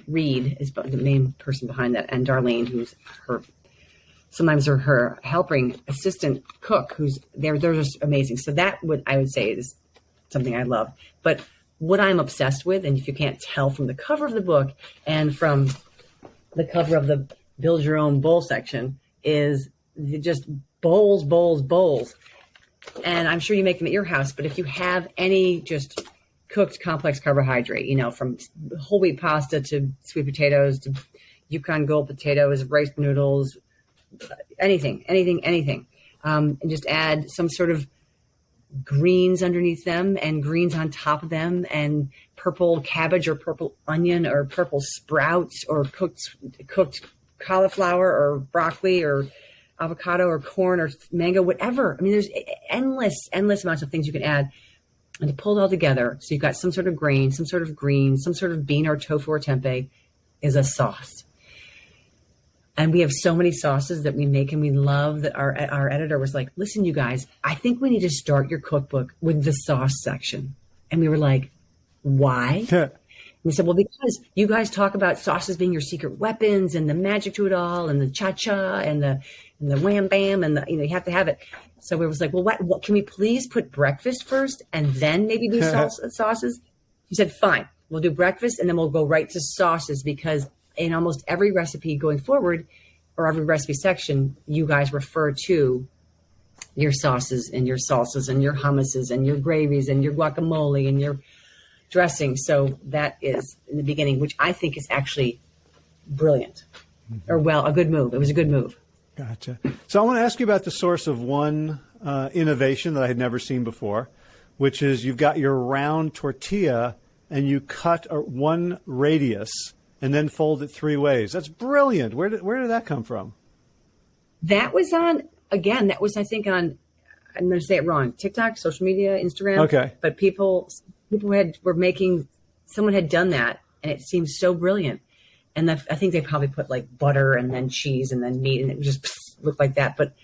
Reed is the main person behind that, and Darlene, who's her sometimes her, her helping assistant cook, who's they're they're just amazing. So that would I would say is something I love. But what I'm obsessed with, and if you can't tell from the cover of the book and from the cover of the build your own bowl section, is just bowls, bowls, bowls. And I'm sure you make them at your house, but if you have any just cooked complex carbohydrate, you know, from whole wheat pasta to sweet potatoes to Yukon Gold potatoes, rice noodles, anything, anything, anything. Um, and just add some sort of greens underneath them and greens on top of them and purple cabbage or purple onion or purple sprouts or cooked cooked cauliflower or broccoli or avocado or corn or mango, whatever. I mean, there's endless, endless amounts of things you can add and to pull it all together, so you've got some sort of grain, some sort of green, some sort of bean or tofu or tempeh, is a sauce. And we have so many sauces that we make and we love that our our editor was like, listen, you guys, I think we need to start your cookbook with the sauce section. And we were like, why? and we said, well, because you guys talk about sauces being your secret weapons and the magic to it all and the cha-cha and the and the wham bam and the you know you have to have it. So we was like, well, what, what can we please put breakfast first and then maybe do sauces? He said, fine, we'll do breakfast and then we'll go right to sauces because in almost every recipe going forward or every recipe section, you guys refer to your sauces and your salsas and your hummuses and your gravies and your guacamole and your dressing. So that is in the beginning, which I think is actually brilliant mm-hmm. or well, a good move. It was a good move. Gotcha. So I want to ask you about the source of one uh, innovation that I had never seen before, which is you've got your round tortilla and you cut a, one radius and then fold it three ways. That's brilliant. Where did where did that come from? That was on again. That was I think on. I'm going to say it wrong. TikTok, social media, Instagram. Okay. But people people had were making. Someone had done that, and it seemed so brilliant and I think they probably put like butter and then cheese and then meat, and it just looked like that. But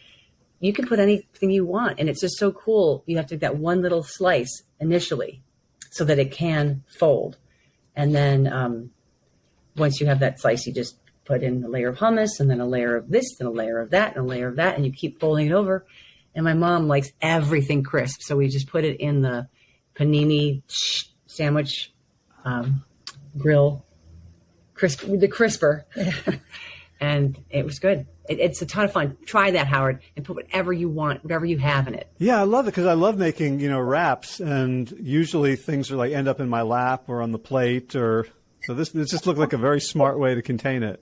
you can put anything you want, and it's just so cool. You have to get that one little slice initially, so that it can fold, and then um, once you have that slice, you just put in a layer of hummus and then a layer of this and a layer of that and a layer of that, and you keep folding it over. And my mom likes everything crisp, so we just put it in the panini sandwich um, grill, crisp the crisper, and it was good. It, it's a ton of fun. Try that, Howard, and put whatever you want, whatever you have in it. Yeah, I love it because I love making you know wraps, and usually things are like end up in my lap or on the plate, or so this this just looked like a very smart way to contain it.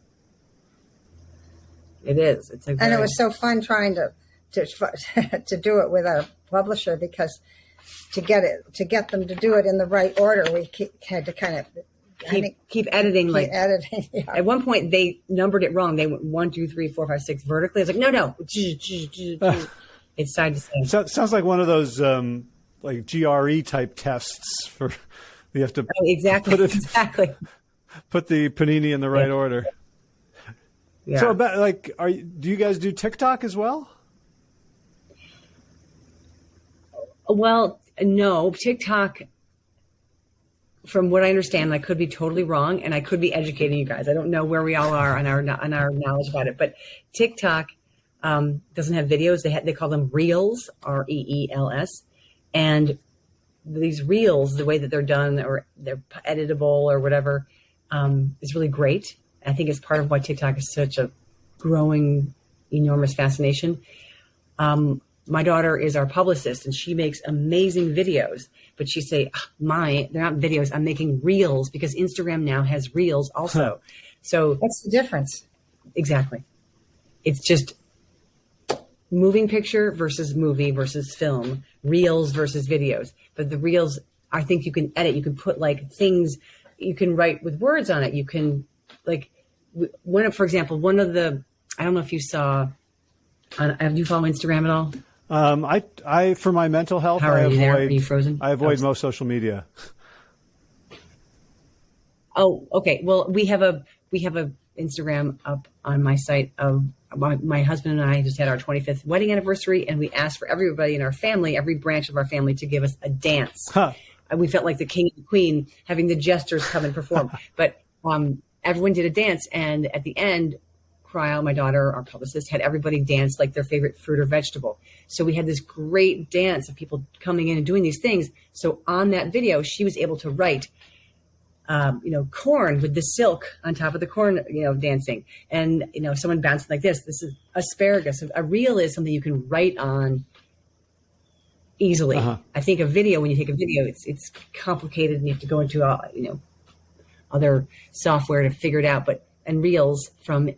It is. It's a and it was so fun trying to to to do it with our publisher because to get it to get them to do it in the right order, we had to kind of keep, keep editing keep like editing. Yeah. At one point, they numbered it wrong. They went one, two, three, four, five, six vertically. I was like, no, no, it's side to side. So, sounds like one of those um, like GRE type tests for you have to oh, exactly put it, exactly put the panini in the right yeah. order. Yeah. So about like, are do you guys do TikTok as well? Well, no, TikTok from what I understand, I could be totally wrong, and I could be educating you guys. I don't know where we all are on our on our knowledge about it, but TikTok um, doesn't have videos. They ha- they call them reels, R E E L S, and these reels, the way that they're done, or they're editable or whatever, um, is really great. I think it's part of why TikTok is such a growing, enormous fascination. Um, my daughter is our publicist, and she makes amazing videos but she say, ah, my, they're not videos. I'm making reels because Instagram now has reels also. So what's the difference? Exactly. It's just moving picture versus movie versus film, reels versus videos. But the reels, I think you can edit. You can put like things, you can write with words on it. You can like one of, for example, one of the, I don't know if you saw, on, have you follow Instagram at all? Um, I, I, for my mental health, How are I you avoid, there? Are you frozen? I avoid most social media. Oh, okay. Well, we have a we have a Instagram up on my site of my, my, husband and I just had our 25th wedding anniversary, and we asked for everybody in our family, every branch of our family, to give us a dance. Huh. And we felt like the king and the queen having the jesters come and perform. but um, everyone did a dance, and at the end, Crile, my daughter, our publicist, had everybody dance like their favorite fruit or vegetable. So we had this great dance of people coming in and doing these things. So on that video, she was able to write, um, you know, corn with the silk on top of the corn, you know, dancing. And, you know, someone bouncing like this. This is asparagus. A reel is something you can write on easily. Uh-huh. I think a video, when you take a video, it's it's complicated and you have to go into, uh, you know, other software to figure it out. But and reels from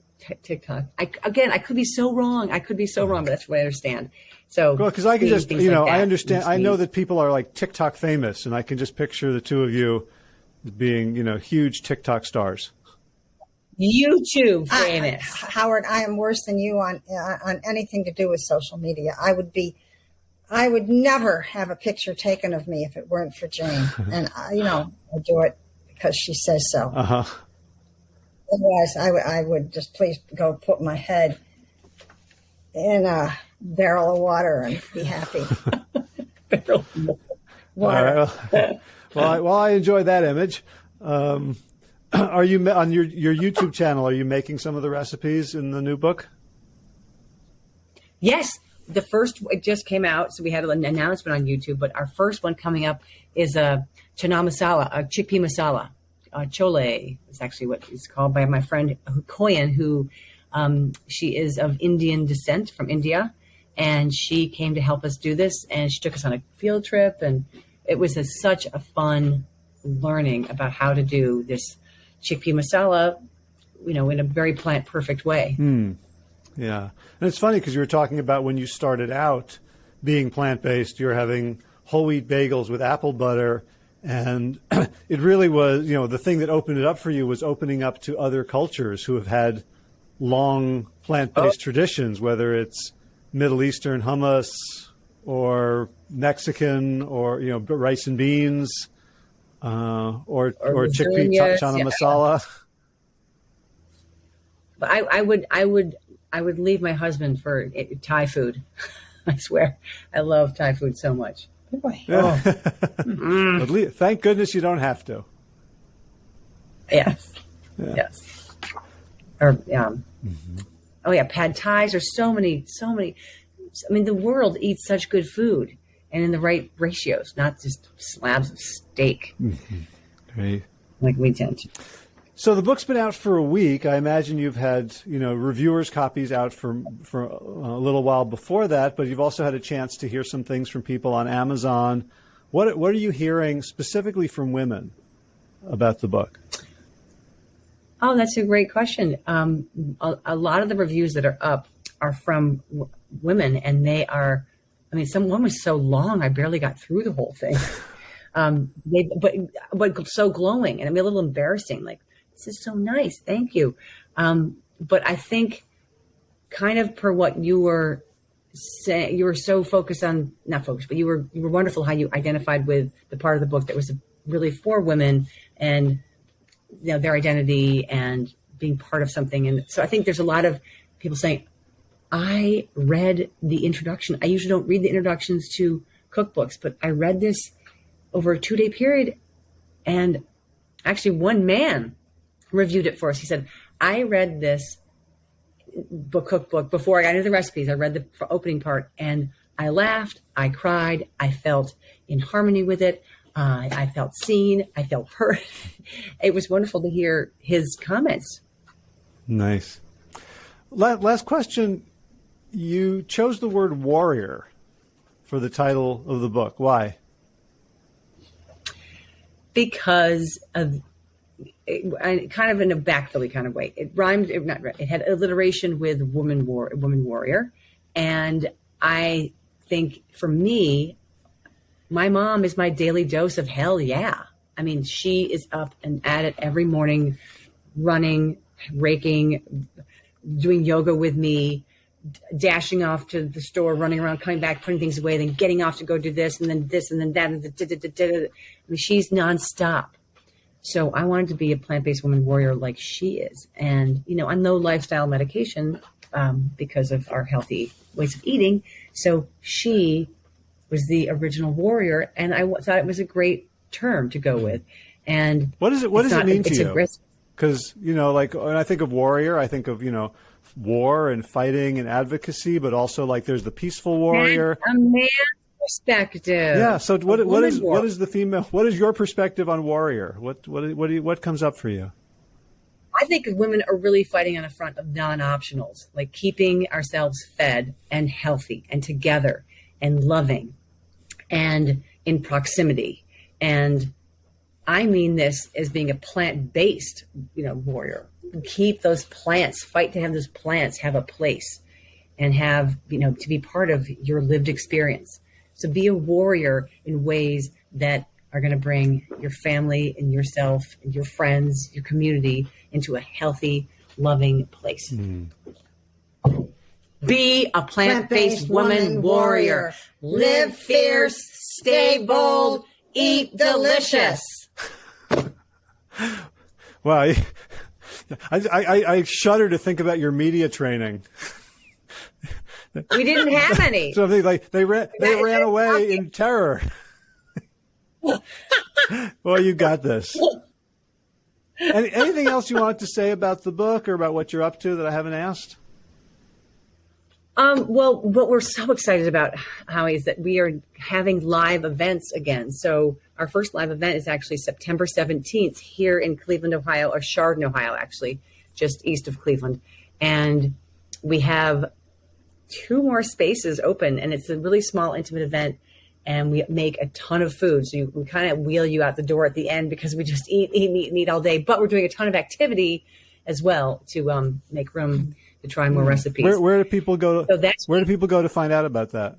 TikTok. I, again, I could be so wrong. I could be so wrong, but that's what I understand. So, well, because I can just, you know, like I understand. I know that people are like TikTok famous, and I can just picture the two of you being, you know, huge TikTok stars. YouTube famous. I, Howard, I am worse than you on uh, on anything to do with social media. I would be, I would never have a picture taken of me if it weren't for Jane, and I, you know, I do it because she says so. Uh huh. Otherwise, I, w- I would just please go put my head in a barrel of water and be happy. barrel water. Right. well, I, well, I enjoy that image. Um, are you on your your YouTube channel? Are you making some of the recipes in the new book? Yes, the first it just came out, so we had an announcement on YouTube. But our first one coming up is a chana masala, a chickpea masala uh, chole is actually what it's called by my friend Koyan, who um, she is of Indian descent from India, and she came to help us do this, and she took us on a field trip, and it was a, such a fun learning about how to do this chickpea masala, you know, in a very plant perfect way. Hmm. Yeah, and it's funny because you were talking about when you started out being plant based, you're having whole wheat bagels with apple butter and it really was, you know, the thing that opened it up for you was opening up to other cultures who have had long plant-based oh. traditions, whether it's Middle Eastern hummus or Mexican or you know rice and beans uh, or or, or chickpea chana yeah. masala. But I, I would I would I would leave my husband for Thai food. I swear, I love Thai food so much. Boy. Oh. mm. Thank goodness you don't have to. Yes. Yeah. Yes. or um, mm-hmm. oh yeah, pad thais. There's so many, so many. I mean, the world eats such good food and in the right ratios, not just slabs of steak. Mm-hmm. Right. Like we tend to. So the book's been out for a week. I imagine you've had, you know, reviewers' copies out for for a little while before that, but you've also had a chance to hear some things from people on Amazon. What what are you hearing specifically from women about the book? Oh, that's a great question. Um, a, a, lot of the reviews that are up are from w- women, and they are. I mean, some one was so long I barely got through the whole thing. Um, they, but but so glowing, and I mean a little embarrassing. Like this is so nice, thank you. Um, but I think, kind of per what you were saying, you were so focused on not focused, but you were you were wonderful how you identified with the part of the book that was really for women and you know their identity and being part of something. And so I think there's a lot of people saying, I read the introduction. I usually don't read the introductions to cookbooks, but I read this over a two day period. And actually, one man reviewed it for us. He said, I read this book cookbook before I got into the recipes. I read the opening part and I laughed, I cried, I felt in harmony with it. Uh, I felt seen, I felt heard. it was wonderful to hear his comments. Nice. Last question. You chose the word warrior for the title of the book. Why? because of it, kind of in a backfilly kind of way. It rhymed, it, not it had alliteration with woman war, woman warrior, and I think for me, my mom is my daily dose of hell. Yeah, I mean, she is up and at it every morning, running, raking, doing yoga with me, dashing off to the store, running around, coming back, putting things away, then getting off to go do this, and then this, and then that. And I mean, she's nonstop. So I wanted to be a plant-based woman warrior like she is, and you know, on no lifestyle medication um, because of our healthy ways of eating. So she was the original warrior, and I thought it was a great term to go with. And what does it? What does not, it mean to you? Because you know, like when I think of warrior, I think of you know war and fighting and advocacy, but also like there's the peaceful warrior. a man's perspective. Yeah. So what what is war. what is the female? What is your perspective on warrior? What what what you, what comes up for you? I think women are really fighting on the front of non-optionals, like keeping ourselves fed and healthy and together and loving and in proximity. And I mean this as being a plant-based, you know, warrior keep those plants, fight to have those plants have a place and have, you know, to be part of your lived experience. So be a warrior in ways that are going to bring your family and yourself and your friends, your community into a healthy, loving place. Mm. Be a plant based woman warrior. Live fierce, stay bold, eat delicious. well, I, I, I shudder to think about your media training. We didn't have any. so they like they ran they ran away in terror. well, you got this. Any, anything else you want to say about the book or about what you're up to that I haven't asked? Um, well, what we're so excited about, Howie, is that we are having live events again. So our first live event is actually September 17th here in Cleveland, Ohio, or Chardon, Ohio, actually, just east of Cleveland. And we have two more spaces open, and it's a really small, intimate event. And we make a ton of food. So you, we kind of wheel you out the door at the end because we just eat, eat, eat, eat all day. But we're doing a ton of activity as well to um, make room to try more recipes. Where, where do people go? To, so that's where do people go to find out about that?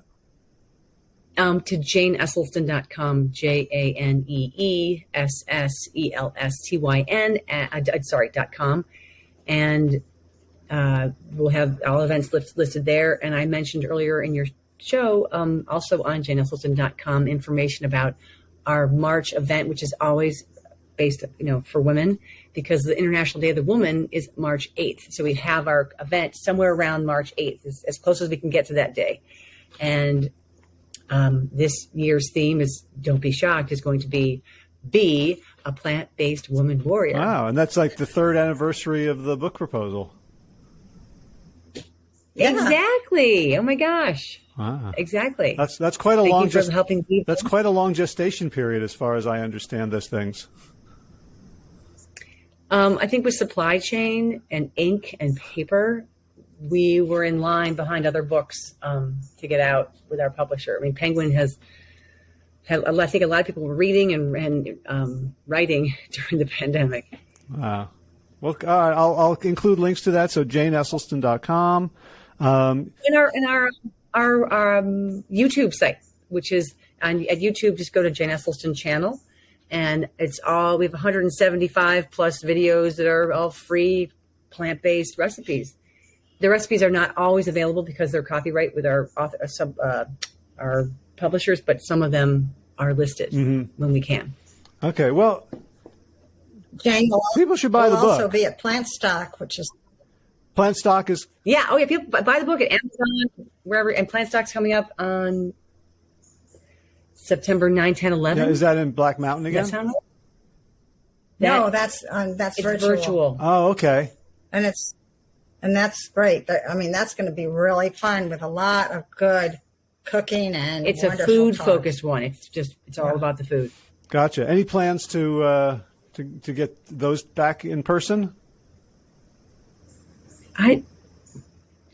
um, to janeesselstyn.com, J A N E E S S E L S T Y N, uh, sorry, dot com. And uh, we'll have all events listed there. And I mentioned earlier in your show, um, also on janeesselstyn.com, information about our March event, which is always based, you know, for women, because the International Day of the Woman is March 8th. So we have our event somewhere around March 8th, as, as close as we can get to that day. And um, this year's theme is "Don't be shocked" is going to be be a plant-based woman warrior. Wow, and that's like the third anniversary of the book proposal. Yeah. Exactly. Oh my gosh. Wow. Exactly. That's that's quite a Thank long you for helping people. that's quite a long gestation period as far as I understand those things. Um, I think with supply chain and ink and paper, we were in line behind other books um, to get out with our publisher. I mean, Penguin has had, I think a lot of people were reading and, and um, writing during the pandemic. Wow. Well, uh, I'll, I'll include links to that. So janeesselstyn.com. Um, In our in our our um, YouTube site, which is on at YouTube, just go to Jane Esselstyn channel, and it's all we have 175 plus videos that are all free plant based recipes. The recipes are not always available because they're copyright with our author, uh, sub, uh, our publishers, but some of them are listed when we can. okay. Well, Jane People should buy will the book. also be at Plantstock, which is Plantstock is Yeah. Oh yeah. People buy- buy the book at Amazon, wherever, and Plantstock's coming up on September 9, 10, 11. yeah, is that in Black Mountain again? that sound right? no, that's um, that's it's virtual. virtual. Oh, okay. and it's and that's great. I mean, that's going to be really fun with a lot of good cooking and It's a food talks. focused one. It's just it's all about the food. Gotcha. Any plans to uh, to to get those back in person? I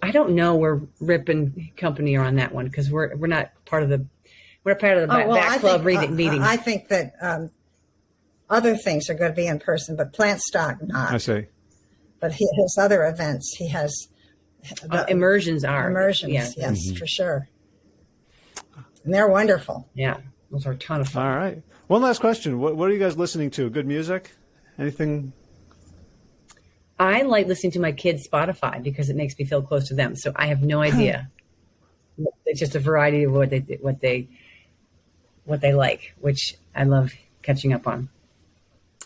I don't know where Rip and company are on that one because we're we're not part of the we're part of the Oh, back, well, back club think, reading uh, meeting. I think that um, other things are going to be in person, but Plantstock not. I see. But he, his other events, he has Uh, immersions are immersions. Yeah, Yes, for sure. And they're wonderful. yeah, those are a ton of fun. All right. One last question. What, what are you guys listening to? Good music? Anything? I like listening to my kids' Spotify because it makes me feel close to them. So I have no idea. it's just a variety of what they what they what they like, which I love catching up on.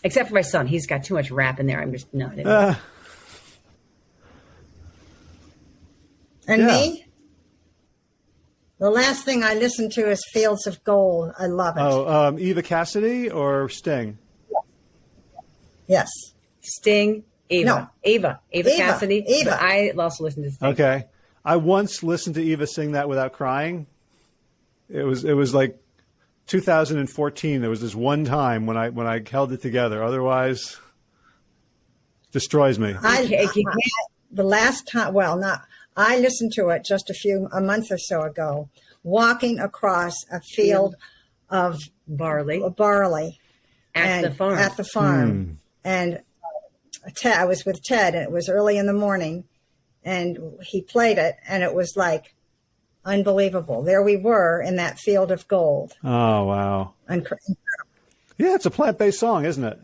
Except for my son, he's got too much rap in there. I'm just no. Didn't- Uh, And Yeah. me, the last thing I listen to is Fields of Gold. I love it. oh, um, Eva Cassidy or Sting? Yes. Sting, Ava, No. Ava, Ava, Eva, Cassidy. Eva. I also listened to Sting. Okay. I once listened to Eva sing that without crying. It was it was like 2014. There was this one time when I when I held it together. Otherwise, destroys me. I, You can't- you I- can't- the last time, well, not, I listened to it just a few, a month or so ago, walking across a field of Barley barley. at and the farm. At the farm. And uh, Ted, I was with Ted, and it was early in the morning, and he played it, and it was like unbelievable. There we were in that field of gold. Oh wow. Incre- Yeah, it's a plant-based song, isn't it?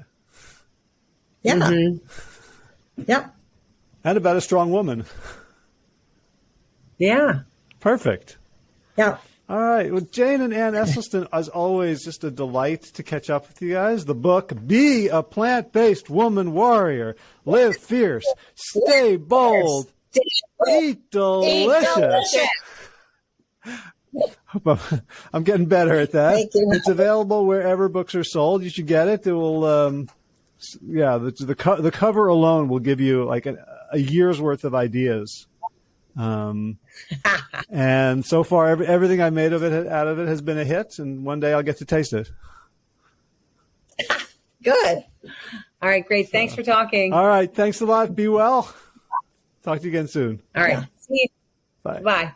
Yeah. Mm-hmm. Yep. And about a strong woman. yeah. Perfect. Yep. All right. Well, Jane and Ann Esselstyn, as always, just a delight to catch up with you guys. The book, Be a Plant Based Woman Warrior. Live fierce. Stay bold. Eat delicious. I'm getting better at that. Thank you. It's available wherever books are sold. You should get it. It will, um, yeah, the the, co- the cover alone will give you like a, a year's worth of ideas. Um, and so far, every, everything I made of it out of it has been a hit. And one day I'll get to taste it. Good. All right, great. Thanks for talking. All right. Thanks a lot. Be well. Talk to you again soon. All right. See you. Bye. Bye.